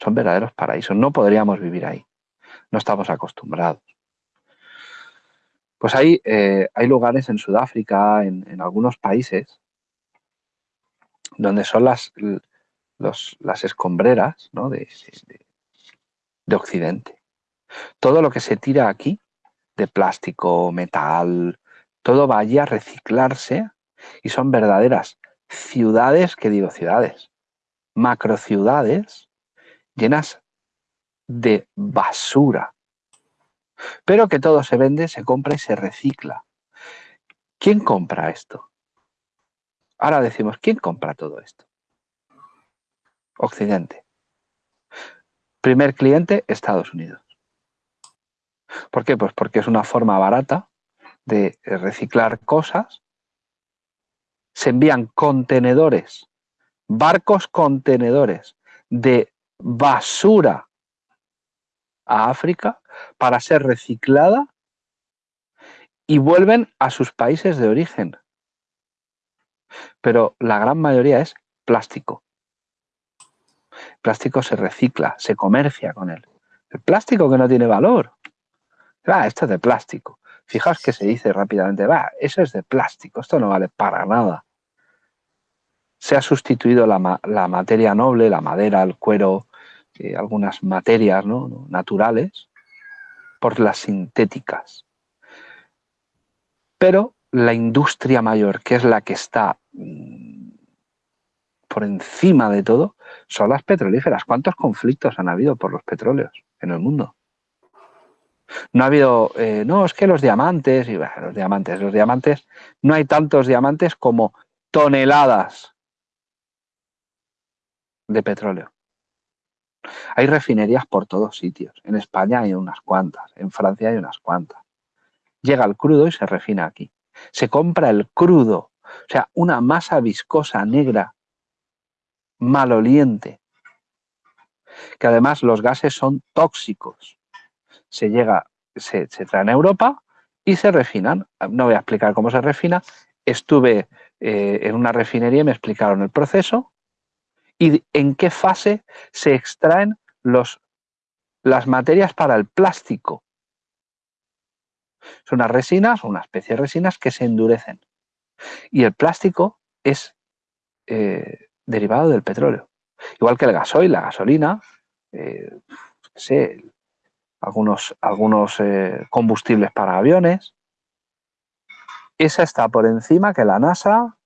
Son verdaderos paraísos. No podríamos vivir ahí. No estamos acostumbrados. Pues hay, eh, hay lugares en Sudáfrica, en, algunos países, donde son las, las escombreras de, de Occidente. Todo lo que se tira aquí, de plástico, metal, todo vaya a reciclarse y son verdaderas ciudades, que digo ciudades, macrociudades llenas de basura. Pero que todo se vende, se compra y se recicla. ¿Quién compra esto? Ahora decimos, ¿quién compra todo esto? Occidente. Primer cliente, Estados Unidos. ¿Por qué? Pues porque es una forma barata de reciclar cosas. Se envían contenedores, barcos contenedores de basura a África para ser reciclada y vuelven a sus países de origen. Pero la gran mayoría es plástico. El plástico se recicla, se comercia con él. El plástico que no tiene valor. Ah, esto es de plástico. Fijaos que se dice rápidamente, va, eso es de plástico, esto no vale para nada. Se ha sustituido la, materia noble, la madera, el cuero, eh, algunas materias naturales, por las sintéticas. Pero la industria mayor, que es la que está mm, por encima de todo, son las petrolíferas. ¿Cuántos conflictos han habido por los petróleos en el mundo? No ha habido, eh, no, es que los diamantes, y los diamantes, los diamantes, no hay tantos diamantes como toneladas de petróleo. Hay refinerías por todos sitios. En España hay unas cuantas, en Francia hay unas cuantas. Llega el crudo y se refina aquí. Se compra el crudo, o sea, una masa viscosa negra, maloliente, que además los gases son tóxicos se llega, se, se traen a Europa y se refinan. No voy a explicar cómo se refina. Estuve eh, en una refinería y me explicaron el proceso y en qué fase se extraen los, las materias para el plástico. Son unas resinas, una especie de resinas que se endurecen. Y el plástico es eh, derivado del petróleo. Igual que el gasoil, la gasolina, eh, sé, algunos, algunos eh, combustibles para aviones. Esa está por encima que la NASA,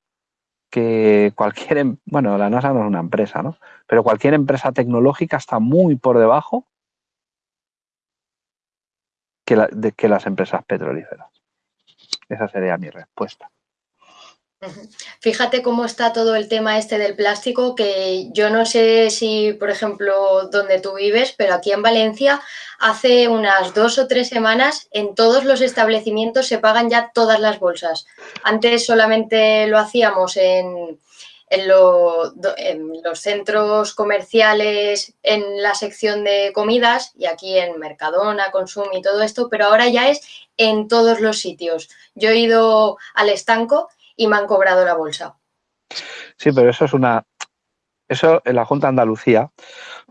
que cualquier, em, bueno, la NASA no es una empresa, ¿no? Pero cualquier empresa tecnológica está muy por debajo que, de, que las empresas petrolíferas. Esa sería mi respuesta. Fíjate cómo está todo el tema este del plástico, que yo no sé si, por ejemplo, donde tú vives, pero aquí en Valencia hace unas dos o tres semanas en todos los establecimientos se pagan ya todas las bolsas. Antes solamente lo hacíamos en, en, los centros comerciales, en la sección de comidas y aquí en Mercadona, Consum y todo esto, pero ahora ya es en todos los sitios. Yo he ido al estanco y me han cobrado la bolsa. Sí, pero eso es una... Eso en la Junta de Andalucía,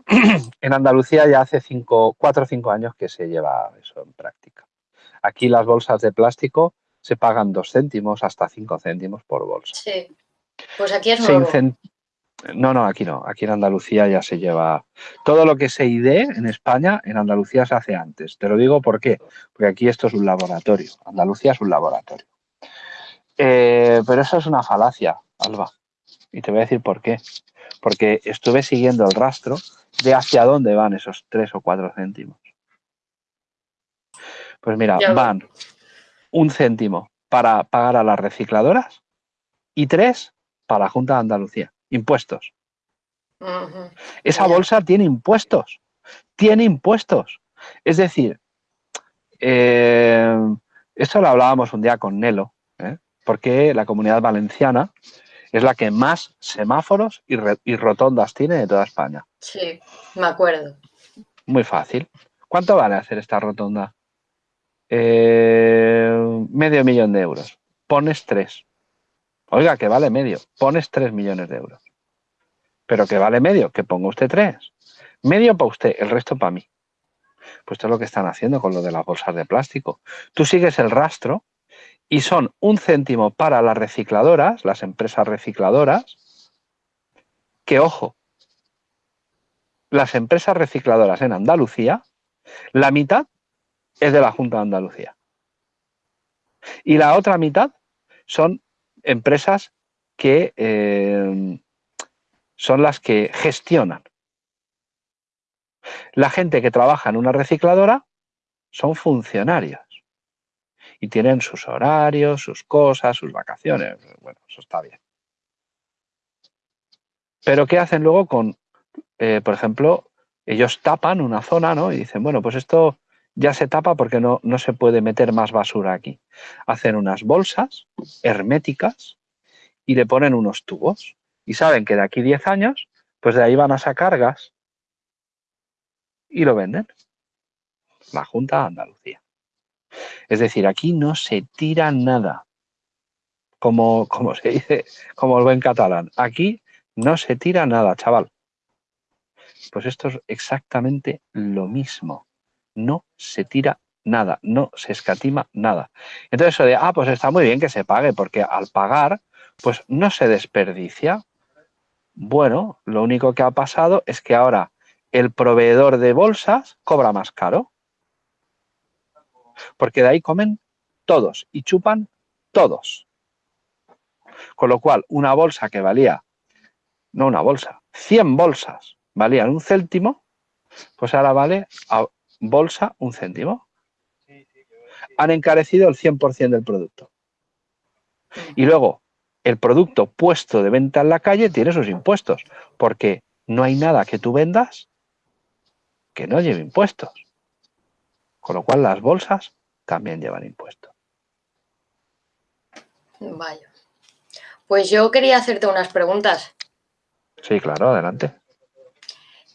en Andalucía ya hace cinco, cuatro o cinco años que se lleva eso en práctica. Aquí las bolsas de plástico se pagan dos céntimos hasta cinco céntimos por bolsa. Sí, pues aquí es nuevo. No, no, aquí no. Aquí en Andalucía ya se lleva... Todo lo que se ID en España, en Andalucía se hace antes. Te lo digo por qué. Porque aquí esto es un laboratorio. Andalucía es un laboratorio. Eh, pero eso es una falacia, Alba. Y te voy a decir por qué. Porque estuve siguiendo el rastro de hacia dónde van esos tres o cuatro céntimos. Pues mira, van un céntimo para pagar a las recicladoras y tres para la Junta de Andalucía. Impuestos. Esa bolsa tiene impuestos. Tiene impuestos. Es decir, eh, esto lo hablábamos un día con Nelo, ¿eh? Porque la comunidad valenciana es la que más semáforos y, rotondas tiene de toda España. Sí, me acuerdo. Muy fácil. ¿Cuánto vale hacer esta rotonda? Eh, medio millón de euros. Pones tres. Oiga, que vale medio. Pones tres millones de euros. Pero que vale medio, que ponga usted tres. Medio para usted, el resto para mí. Pues esto es lo que están haciendo con lo de las bolsas de plástico. Tú sigues el rastro y son un céntimo para las recicladoras, las empresas recicladoras, que ojo, las empresas recicladoras en Andalucía, la mitad es de la Junta de Andalucía. Y la otra mitad son empresas que eh, son las que gestionan. La gente que trabaja en una recicladora son funcionarios y tienen sus horarios, sus cosas, sus vacaciones. Bueno, eso está bien. Pero ¿qué hacen luego con, eh, por ejemplo, ellos tapan una zona, ¿no? Y dicen, bueno, pues esto ya se tapa porque no, no se puede meter más basura aquí. Hacen unas bolsas herméticas y le ponen unos tubos. Y saben que de aquí 10 años, pues de ahí van a sacar gas y lo venden. La Junta de Andalucía. Es decir, aquí no se tira nada, como, como se dice, como lo en catalán. Aquí no se tira nada, chaval. Pues esto es exactamente lo mismo. No se tira nada, no se escatima nada. Entonces eso de, ah, pues está muy bien que se pague, porque al pagar, pues no se desperdicia. Bueno, lo único que ha pasado es que ahora el proveedor de bolsas cobra más caro porque de ahí comen todos y chupan todos. Con lo cual, una bolsa que valía, no una bolsa, 100 bolsas valían un céntimo, pues ahora vale a bolsa un céntimo. Han encarecido el 100% del producto. Y luego, el producto puesto de venta en la calle tiene sus impuestos, porque no hay nada que tú vendas que no lleve impuestos. Con lo cual las bolsas también llevan impuestos. Vaya. Pues yo quería hacerte unas preguntas. Sí, claro, adelante.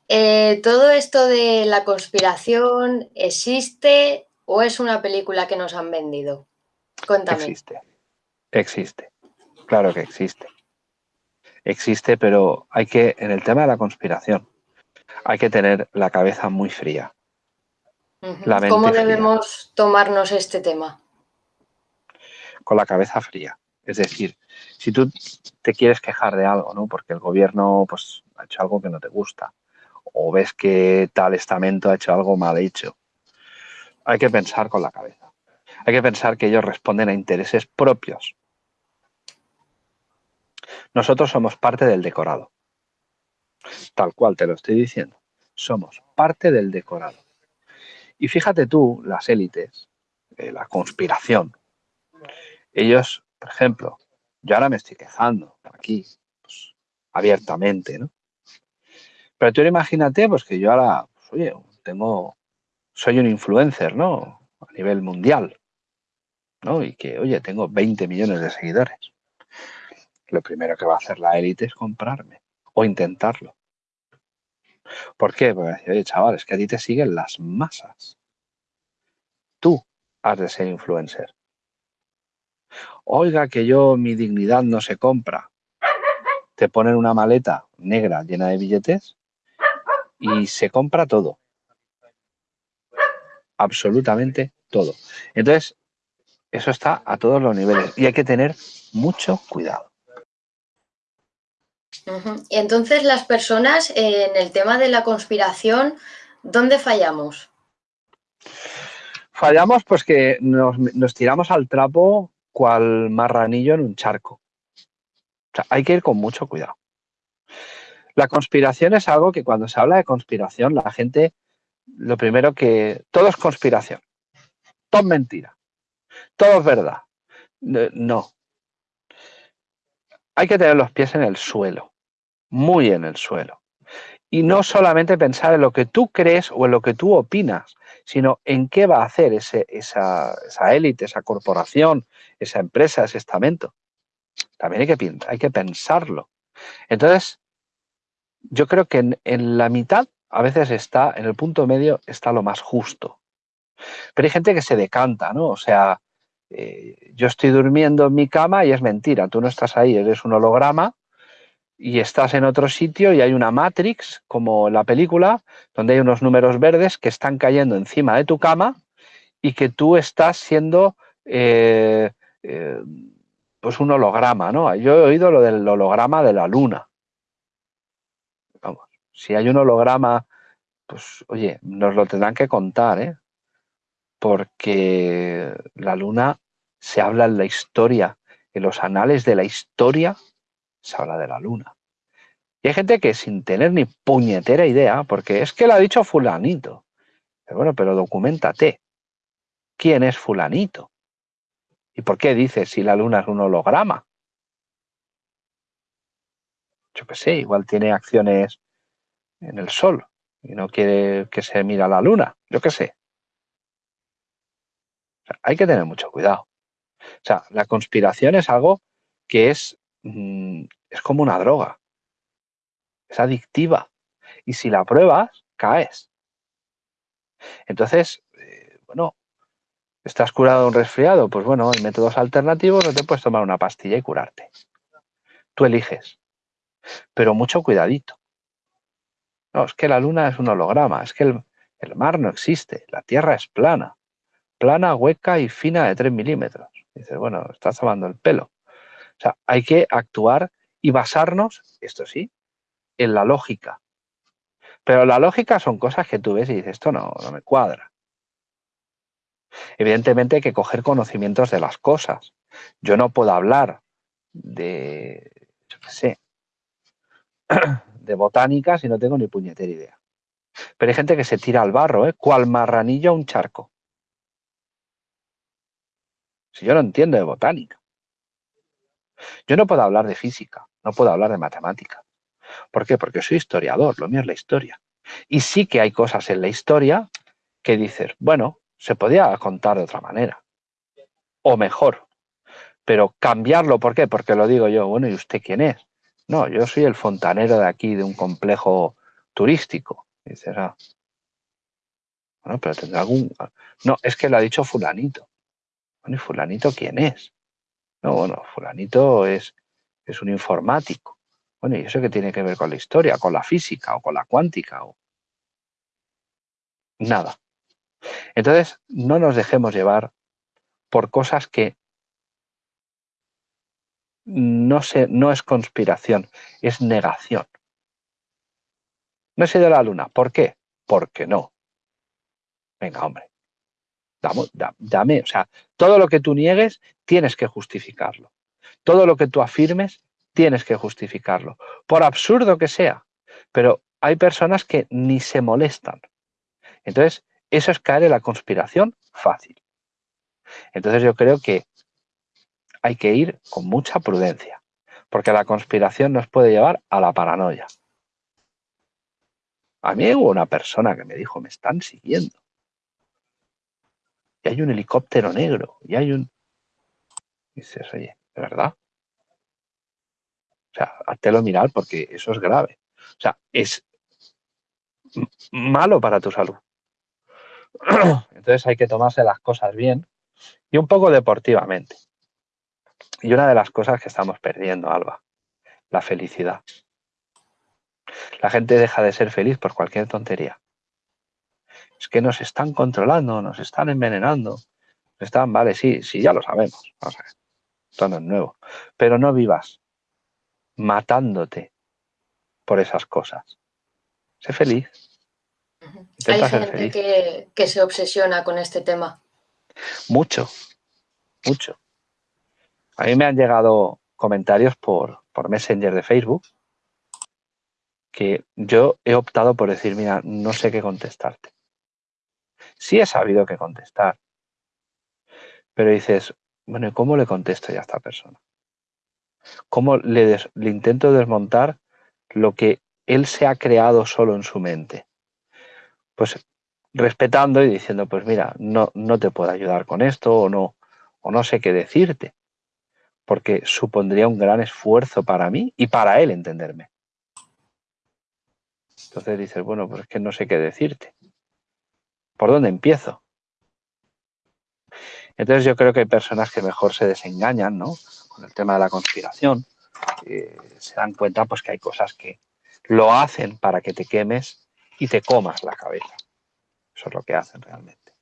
Eh, ¿Todo esto de la conspiración existe o es una película que nos han vendido? Cuéntame. Existe, existe, claro que existe. Existe, pero hay que, en el tema de la conspiración, hay que tener la cabeza muy fría. ¿Cómo debemos tomarnos este tema? Con la cabeza fría. Es decir, si tú te quieres quejar de algo, ¿no? Porque el gobierno pues, ha hecho algo que no te gusta, o ves que tal estamento ha hecho algo mal hecho, hay que pensar con la cabeza. Hay que pensar que ellos responden a intereses propios. Nosotros somos parte del decorado. Tal cual te lo estoy diciendo. Somos parte del decorado. Y fíjate tú, las élites, la conspiración, ellos, por ejemplo, yo ahora me estoy quejando aquí, pues, abiertamente, ¿no? Pero tú imagínate, pues que yo ahora, pues, oye, tengo, soy un influencer, ¿no? A nivel mundial, ¿no? Y que, oye, tengo 20 millones de seguidores. Lo primero que va a hacer la élite es comprarme o intentarlo. ¿Por qué? Porque, oye, chaval, es que a ti te siguen las masas. Tú has de ser influencer. Oiga, que yo, mi dignidad no se compra. Te ponen una maleta negra llena de billetes y se compra todo. Absolutamente todo. Entonces, eso está a todos los niveles y hay que tener mucho cuidado. Y entonces las personas en el tema de la conspiración, ¿dónde fallamos? Fallamos pues que nos, nos tiramos al trapo cual marranillo en un charco. O sea, hay que ir con mucho cuidado. La conspiración es algo que cuando se habla de conspiración, la gente, lo primero que... Todo es conspiración. Todo es mentira. Todo es verdad. No. Hay que tener los pies en el suelo. Muy en el suelo. Y no solamente pensar en lo que tú crees o en lo que tú opinas, sino en qué va a hacer esa, élite, esa corporación, esa empresa, ese estamento. También hay que, hay que pensarlo. Entonces, yo creo que en, la mitad a veces está, en el punto medio está lo más justo. Pero hay gente que se decanta, ¿no? O sea, eh, yo estoy durmiendo en mi cama y es mentira, tú no estás ahí, eres un holograma y estás en otro sitio y hay una Matrix, como la película, donde hay unos números verdes que están cayendo encima de tu cama y que tú estás siendo eh, eh, pues un holograma, ¿no? Yo he oído lo del holograma de la luna si hay un holograma, pues oye, nos lo tendrán que contar, ¿eh? Porque la luna se habla en la historia, en los anales de la historia se habla de la luna. Y hay gente que sin tener ni puñetera idea, porque es que lo ha dicho fulanito. Pero bueno, pero documentate. ¿Quién es fulanito? ¿Y por qué dice si la luna es un holograma? Yo qué sé, igual tiene acciones en el sol y no quiere que se mira la luna, yo qué sé. hay que tener mucho cuidado. O sea, la conspiración es algo que es, mm, es como una droga. Es adictiva. Y si la pruebas, caes. Entonces, eh, bueno, estás curado de un resfriado, pues bueno, hay métodos alternativos, no te puedes tomar una pastilla y curarte. Tú eliges. Pero mucho cuidadito. No, es que la luna es un holograma, es que el, mar no existe, la Tierra es plana, plana, hueca y fina de 3 milímetros. Dices, bueno, estás tomando el pelo. O sea, hay que actuar y basarnos, esto sí, en la lógica. Pero la lógica son cosas que tú ves y dices, esto no, no me cuadra. Evidentemente hay que coger conocimientos de las cosas. Yo no puedo hablar de, yo qué sé, de botánica si no tengo ni puñetera idea. Pero hay gente que se tira al barro, ¿eh? cual marranillo a un charco. Si yo no entiendo de botánica. Yo no puedo hablar de física, no puedo hablar de matemática. ¿Por qué? Porque soy historiador, lo mío es la historia. Y sí que hay cosas en la historia que dices, bueno, se podía contar de otra manera. O mejor. Pero cambiarlo, ¿por qué? Porque lo digo yo, bueno, ¿y usted quién es? No, yo soy el fontanero de aquí, de un complejo turístico. dices, ah, bueno, pero tendrá algún... No, es que lo ha dicho fulanito. Bueno, ¿y fulanito quién es? No, bueno, fulanito es, es un informático. Bueno, ¿y eso qué tiene que ver con la historia, con la física o con la cuántica? O... Nada. Entonces, no nos dejemos llevar por cosas que no, no es conspiración, es negación. No he ido a la luna. ¿Por qué? Porque no. Venga, hombre. Dame, o sea, todo lo que tú niegues, tienes que justificarlo. Todo lo que tú afirmes, tienes que justificarlo. Por absurdo que sea. Pero hay personas que ni se molestan. Entonces, eso es caer en la conspiración fácil. Entonces yo creo que hay que ir con mucha prudencia, porque la conspiración nos puede llevar a la paranoia. A mí hubo una persona que me dijo, me están siguiendo. Y hay un helicóptero negro, y hay un... Y dices, oye, ¿de verdad? O sea, háztelo mirar porque eso es grave. O sea, es malo para tu salud. Entonces hay que tomarse las cosas bien y un poco deportivamente. Y una de las cosas que estamos perdiendo, Alba, la felicidad. La gente deja de ser feliz por cualquier tontería. Es que nos están controlando, nos están envenenando. Están, vale, sí, sí, ya lo sabemos. Vamos a ver. Esto no es nuevo. Pero no vivas matándote por esas cosas. Sé feliz. Hay gente que, que se obsesiona con este tema. Mucho, mucho. A mí me han llegado comentarios por, por Messenger de Facebook que yo he optado por decir, mira, no sé qué contestarte. Sí he sabido qué contestar, pero dices, bueno, ¿y cómo le contesto ya a esta persona? ¿Cómo le, le intento desmontar lo que él se ha creado solo en su mente? Pues respetando y diciendo, pues mira, no, no te puedo ayudar con esto o no, o no sé qué decirte, porque supondría un gran esfuerzo para mí y para él entenderme. Entonces dices, bueno, pues es que no sé qué decirte. ¿Por dónde empiezo? Entonces yo creo que hay personas que mejor se desengañan, ¿no? Con el tema de la conspiración. Eh, se dan cuenta pues que hay cosas que lo hacen para que te quemes y te comas la cabeza. Eso es lo que hacen realmente.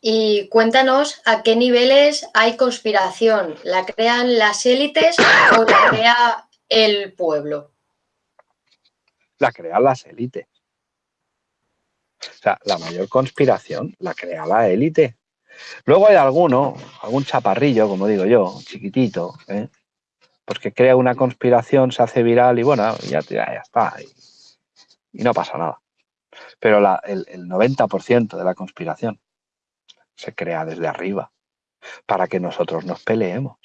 Y cuéntanos a qué niveles hay conspiración. ¿La crean las élites o la crea el pueblo? La crean las élites. O sea, la mayor conspiración la crea la élite. Luego hay alguno, algún chaparrillo, como digo yo, chiquitito, ¿eh? pues que crea una conspiración, se hace viral y bueno, ya, está. Y, no pasa nada. Pero el, el 90% de la conspiración se crea desde arriba para que nosotros nos peleemos.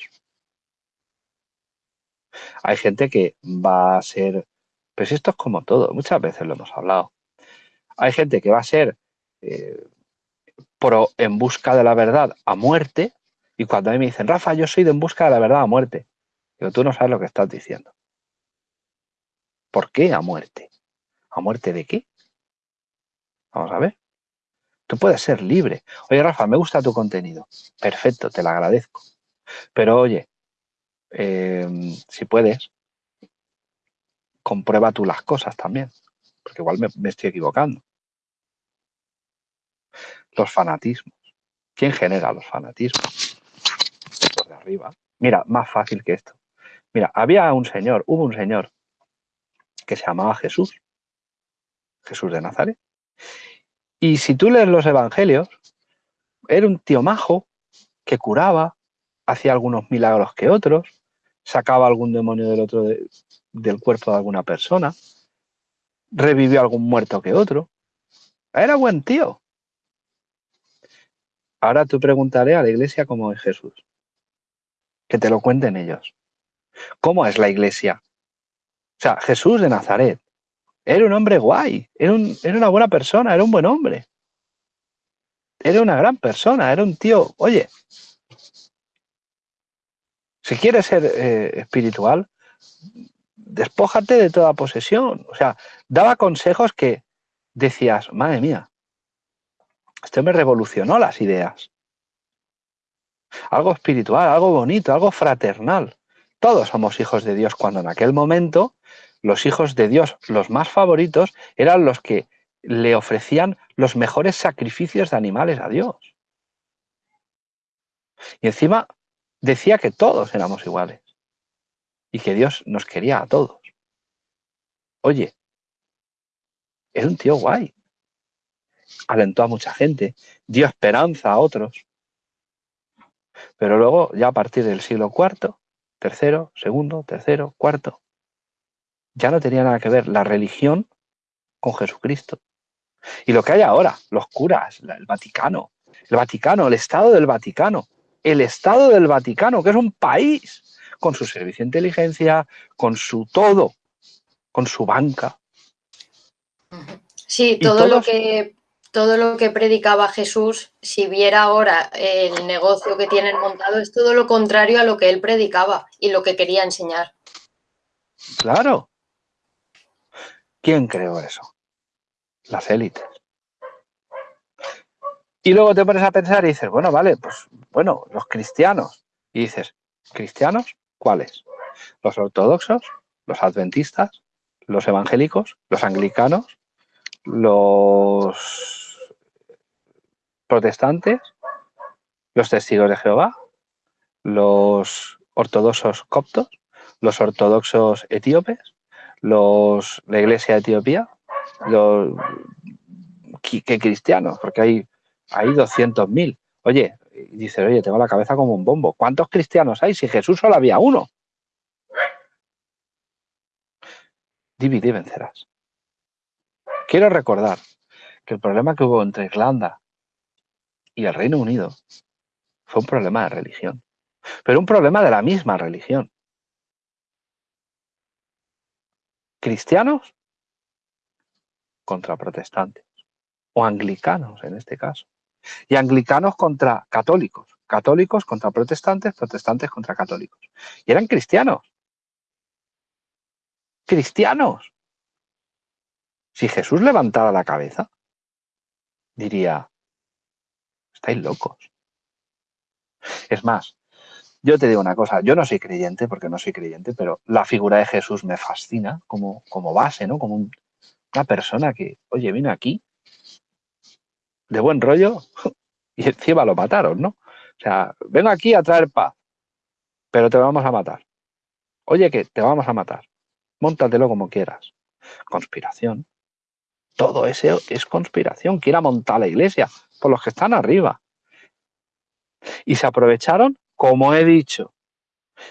Hay gente que va a ser, pues esto es como todo, muchas veces lo hemos hablado. Hay gente que va a ser eh, pro, en busca de la verdad a muerte y cuando a mí me dicen, Rafa, yo soy de en busca de la verdad a muerte, pero tú no sabes lo que estás diciendo. ¿Por qué a muerte? ¿A muerte de qué? Vamos a ver. Tú puedes ser libre. Oye, Rafa, me gusta tu contenido. Perfecto, te lo agradezco. Pero oye, em, si puedes, comprueba tú las cosas también, porque igual me, estoy equivocando. Los fanatismos. ¿Quién genera los fanatismos? Los de arriba. Mira, más fácil que esto. Mira, había un señor, hubo un señor que se llamaba Jesús, Jesús de Nazaret, y si tú lees los evangelios, era un tío majo que curaba, hacía algunos milagros que otros, sacaba algún demonio del otro del cuerpo de alguna persona, revivió algún muerto que otro. Era buen tío. Ahora tú preguntaré a la iglesia cómo es Jesús. Que te lo cuenten ellos. ¿Cómo es la iglesia? O sea, Jesús de Nazaret, era un hombre guay, era, una buena persona, era un buen hombre. Era una gran persona, era un tío, oye, si quieres ser eh, espiritual, despójate de toda posesión. O sea, daba consejos que decías, madre mía, esto me revolucionó las ideas. Algo espiritual, algo bonito, algo fraternal. Todos somos hijos de Dios cuando en aquel momento los hijos de Dios, los más favoritos, eran los que le ofrecían los mejores sacrificios de animales a Dios. Y encima decía que todos éramos iguales y que Dios nos quería a todos. Oye, era un tío guay. Alentó a mucha gente, dio esperanza a otros. Pero luego, ya a partir del siglo IV, tercero, segundo, tercero, cuarto, ya no tenía nada que ver la religión con Jesucristo. Y lo que hay ahora, los curas, el Vaticano, el Vaticano, el Estado del Vaticano, el Estado del Vaticano, que es un país con su servicio de inteligencia, con su todo, con su banca. Sí, todo lo que todo lo que predicaba Jesús, si viera ahora el negocio que tienen montado, es todo lo contrario a lo que él predicaba y lo que quería enseñar. Claro, ¿Quién creó eso? Las élites. Y luego te pones a pensar y dices, bueno, vale, pues bueno, los cristianos. Y dices, ¿cristianos? ¿Cuáles? Los ortodoxos, los adventistas, los evangélicos, los anglicanos, los protestantes, los testigos de Jehová, los ortodoxos coptos. los ortodoxos etíopes, los, la iglesia de Etiopía, los ¿qué, cristianos, porque hay, hay 200.000. Oye, dice, oye, tengo la cabeza como un bombo. ¿Cuántos cristianos hay si Jesús solo había uno? Divide y vencerás. Quiero recordar que el problema que hubo entre Irlanda y el Reino Unido fue un problema de religión, pero un problema de la misma religión. Cristianos contra protestantes, o anglicanos en este caso, y anglicanos contra católicos, católicos contra protestantes, protestantes contra católicos. Y eran cristianos. Cristianos. Si Jesús levantara la cabeza, diría, estáis locos. Es más, yo te digo una cosa, yo no soy creyente, porque no soy creyente, pero la figura de Jesús me fascina como, como base, ¿no? Como una persona que, oye, vino aquí de buen rollo y encima lo mataron, ¿no? O sea, vengo aquí a traer paz, pero te vamos a matar. Oye, que te vamos a matar. Móntatelo como quieras. Conspiración. Todo eso es conspiración. Quiera montar la iglesia los que están arriba. Y se aprovecharon, como he dicho,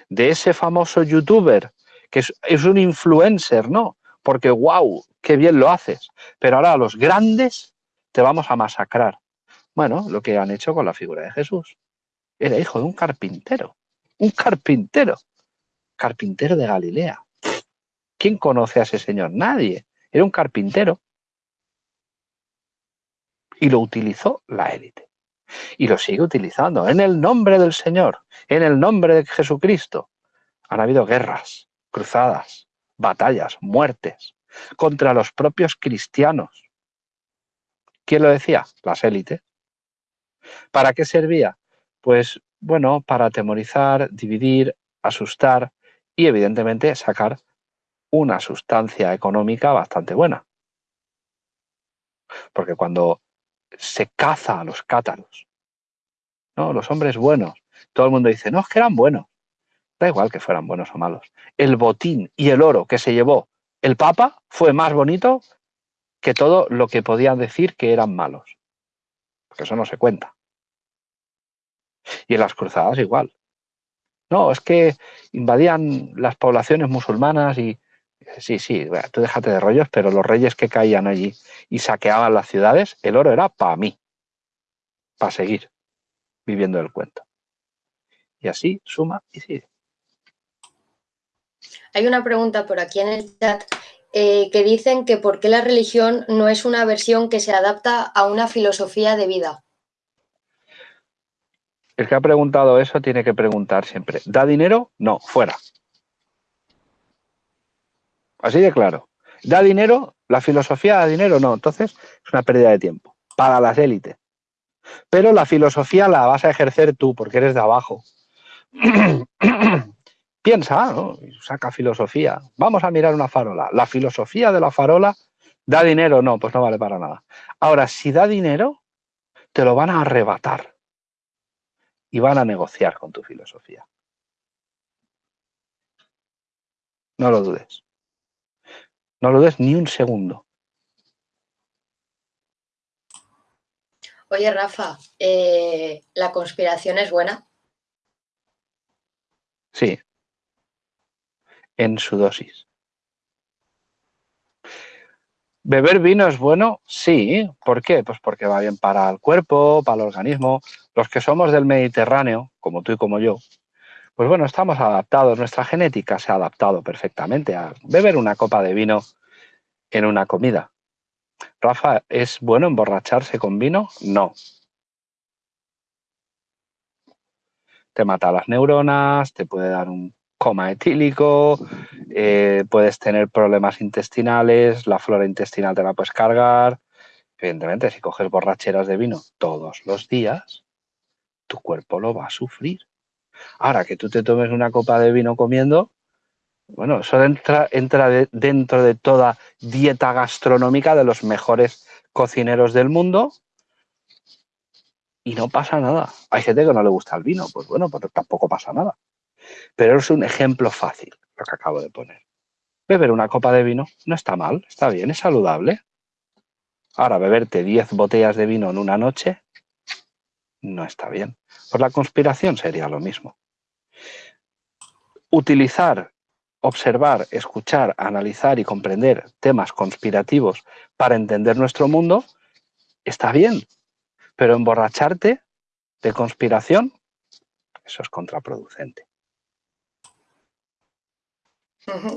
de ese famoso youtuber que es, es un influencer, ¿no? Porque, wow, qué bien lo haces. Pero ahora los grandes te vamos a masacrar. Bueno, lo que han hecho con la figura de Jesús. Era hijo de un carpintero. Un carpintero. Carpintero de Galilea. ¿Quién conoce a ese señor? Nadie. Era un carpintero. Y lo utilizó la élite. Y lo sigue utilizando. En el nombre del Señor. En el nombre de Jesucristo. Han habido guerras, cruzadas, batallas, muertes contra los propios cristianos ¿Quién lo decía? Las élites. ¿Para qué servía? Pues, bueno, para atemorizar, dividir, asustar y, evidentemente, sacar una sustancia económica bastante buena. Porque cuando se caza a los cátaros, ¿no? los hombres buenos, todo el mundo dice, no, es que eran buenos. Da igual que fueran buenos o malos. El botín y el oro que se llevó el Papa fue más bonito que todo lo que podían decir que eran malos. Porque eso no se cuenta. Y en las cruzadas igual. No, es que invadían las poblaciones musulmanas y... Sí, sí, tú déjate de rollos, pero los reyes que caían allí y saqueaban las ciudades, el oro era para mí, para seguir viviendo el cuento. Y así suma y sigue. Hay una pregunta por aquí en el chat eh, que dicen que por qué la religión no es una versión que se adapta a una filosofía de vida. El que ha preguntado eso tiene que preguntar siempre, ¿da dinero? No, fuera. Así de claro. ¿Da dinero? ¿La filosofía da dinero? No, entonces es una pérdida de tiempo para las élites. Pero la filosofía la vas a ejercer tú porque eres de abajo. piensa, ¿no? saca filosofía. Vamos a mirar una farola. La filosofía de la farola da dinero, no, pues no vale para nada. Ahora, si da dinero, te lo van a arrebatar y van a negociar con tu filosofía. No lo dudes. No lo dudes ni un segundo. Oye, Rafa, eh, ¿la conspiración es buena? Sí, en su dosis. ¿Beber vino es bueno? Sí. ¿Por qué? Pues porque va bien para el cuerpo, para el organismo. Los que somos del Mediterráneo, como tú y como yo, pues bueno, estamos adaptados, nuestra genética se ha adaptado perfectamente a beber una copa de vino en una comida. Rafa, ¿es bueno emborracharse con vino? No. Te mata las neuronas, te puede dar un coma etílico, eh, puedes tener problemas intestinales, la flora intestinal te la puedes cargar. Evidentemente, si coges borracheras de vino todos los días, tu cuerpo lo va a sufrir. Ahora que tú te tomes una copa de vino comiendo, bueno, eso entra, dentro de toda dieta gastronómica de los mejores cocineros del mundo y no pasa nada. Hay gente que no le gusta el vino, pues bueno, pues tampoco pasa nada. Pero es un ejemplo fácil lo que acabo de poner. Beber una copa de vino no está mal, está bien, es saludable. Ahora, beberte 10 botellas de vino en una noche no está bien. Por la conspiración sería lo mismo. Utilizar, observar, escuchar, analizar y comprender temas conspirativos para entender nuestro mundo está bien, pero emborracharte de conspiración, eso es contraproducente.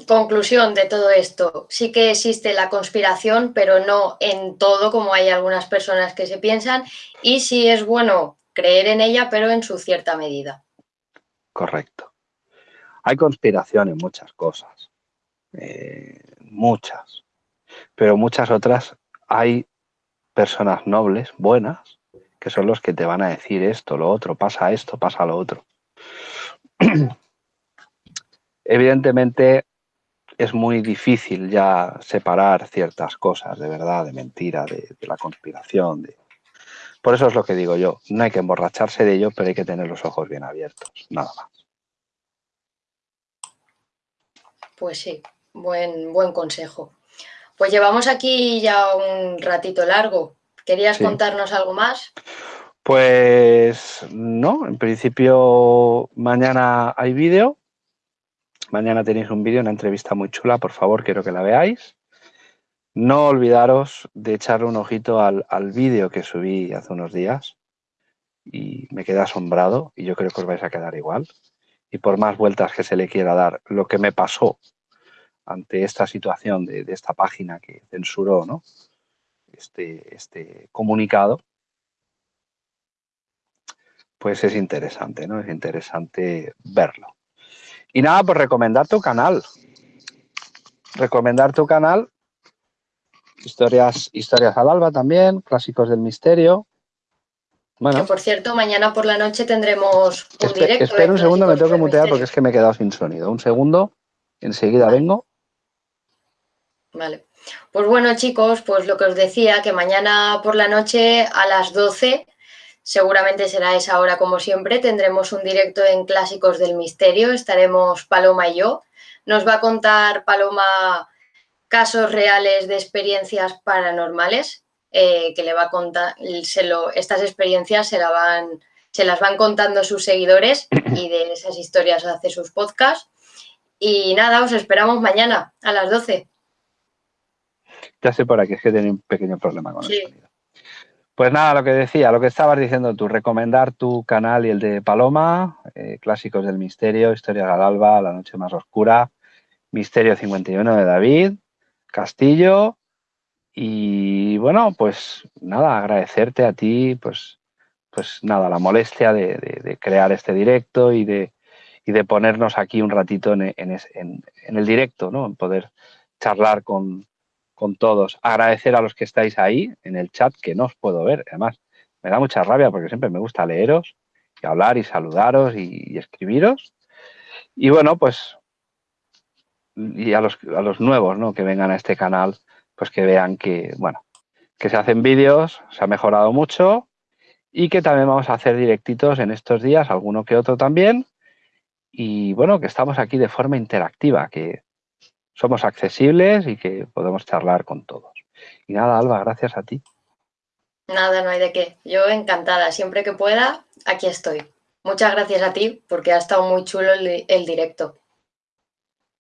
Conclusión de todo esto, sí que existe la conspiración, pero no en todo como hay algunas personas que se piensan y sí es bueno creer en ella, pero en su cierta medida. Correcto. Hay conspiración en muchas cosas, eh, muchas, pero muchas otras hay personas nobles, buenas, que son los que te van a decir esto, lo otro, pasa esto, pasa lo otro. Evidentemente es muy difícil ya separar ciertas cosas de verdad, de mentira, de, la conspiración. De... Por eso es lo que digo yo, no hay que emborracharse de ello, pero hay que tener los ojos bien abiertos, nada más. Pues sí, buen, buen consejo. Pues llevamos aquí ya un ratito largo. ¿Querías contarnos algo más? Pues no, en principio mañana hay vídeo Mañana tenéis un vídeo, una entrevista muy chula, por favor, quiero que la veáis. No olvidaros de echarle un ojito al, vídeo que subí hace unos días y me quedé asombrado y yo creo que os vais a quedar igual. Y por más vueltas que se le quiera dar, lo que me pasó ante esta situación de, esta página que censuró ¿no? este, este comunicado, pues es interesante, ¿no? Es interesante verlo. Y nada, pues recomendar tu canal. Recomendar tu canal. Historias, historias al alba también, clásicos del misterio. Bueno. Que por cierto, mañana por la noche tendremos un directo. Espera un segundo, me tengo que mutear porque es que me he quedado sin sonido. Un segundo, enseguida vengo. Vale. Pues bueno, chicos, pues lo que os decía, que mañana por la noche a las 12 Seguramente será esa hora como siempre. Tendremos un directo en Clásicos del Misterio. Estaremos Paloma y yo. Nos va a contar Paloma casos reales de experiencias paranormales eh, que le va a contar. estas experiencias se, la van, se las van contando sus seguidores y de esas historias hace sus podcasts. Y nada, os esperamos mañana a las 12. Ya sé por aquí, es que tiene un pequeño problema con el sonido. Pues nada, lo que decía, lo que estabas diciendo tú, recomendar tu canal y el de Paloma, eh, Clásicos del Misterio, Historia del Alba, La Noche Más Oscura, Misterio 51 de David, Castillo. Y bueno, pues nada, agradecerte a ti, pues, pues nada, la molestia de, crear este directo y de, de ponernos aquí un ratito en, en, el directo, ¿no? En poder charlar con, con todos. Agradecer a los que estáis ahí en el chat, que no os puedo ver. Además, me da mucha rabia porque siempre me gusta leeros y hablar y saludaros y, escribiros. Y bueno, pues, y a los, a los nuevos ¿no? que vengan a este canal, pues que vean que, bueno, que se hacen vídeos, se ha mejorado mucho y que también vamos a hacer directitos en estos días, alguno que otro también. Y bueno, que estamos aquí de forma interactiva, que somos accesibles y que podemos charlar con todos. Y nada, Alba, gracias a ti. Nada, no hay de qué. Yo encantada, siempre que pueda, aquí estoy. Muchas gracias a ti porque ha estado muy chulo el, el directo.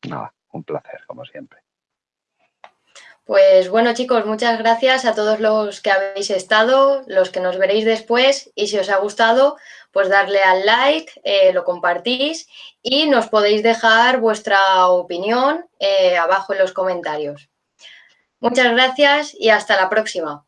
Nada, un placer, como siempre. Pues bueno chicos, muchas gracias a todos los que habéis estado, los que nos veréis después y si os ha gustado, pues darle al like, eh, lo compartís y nos podéis dejar vuestra opinión eh, abajo en los comentarios. Muchas gracias y hasta la próxima.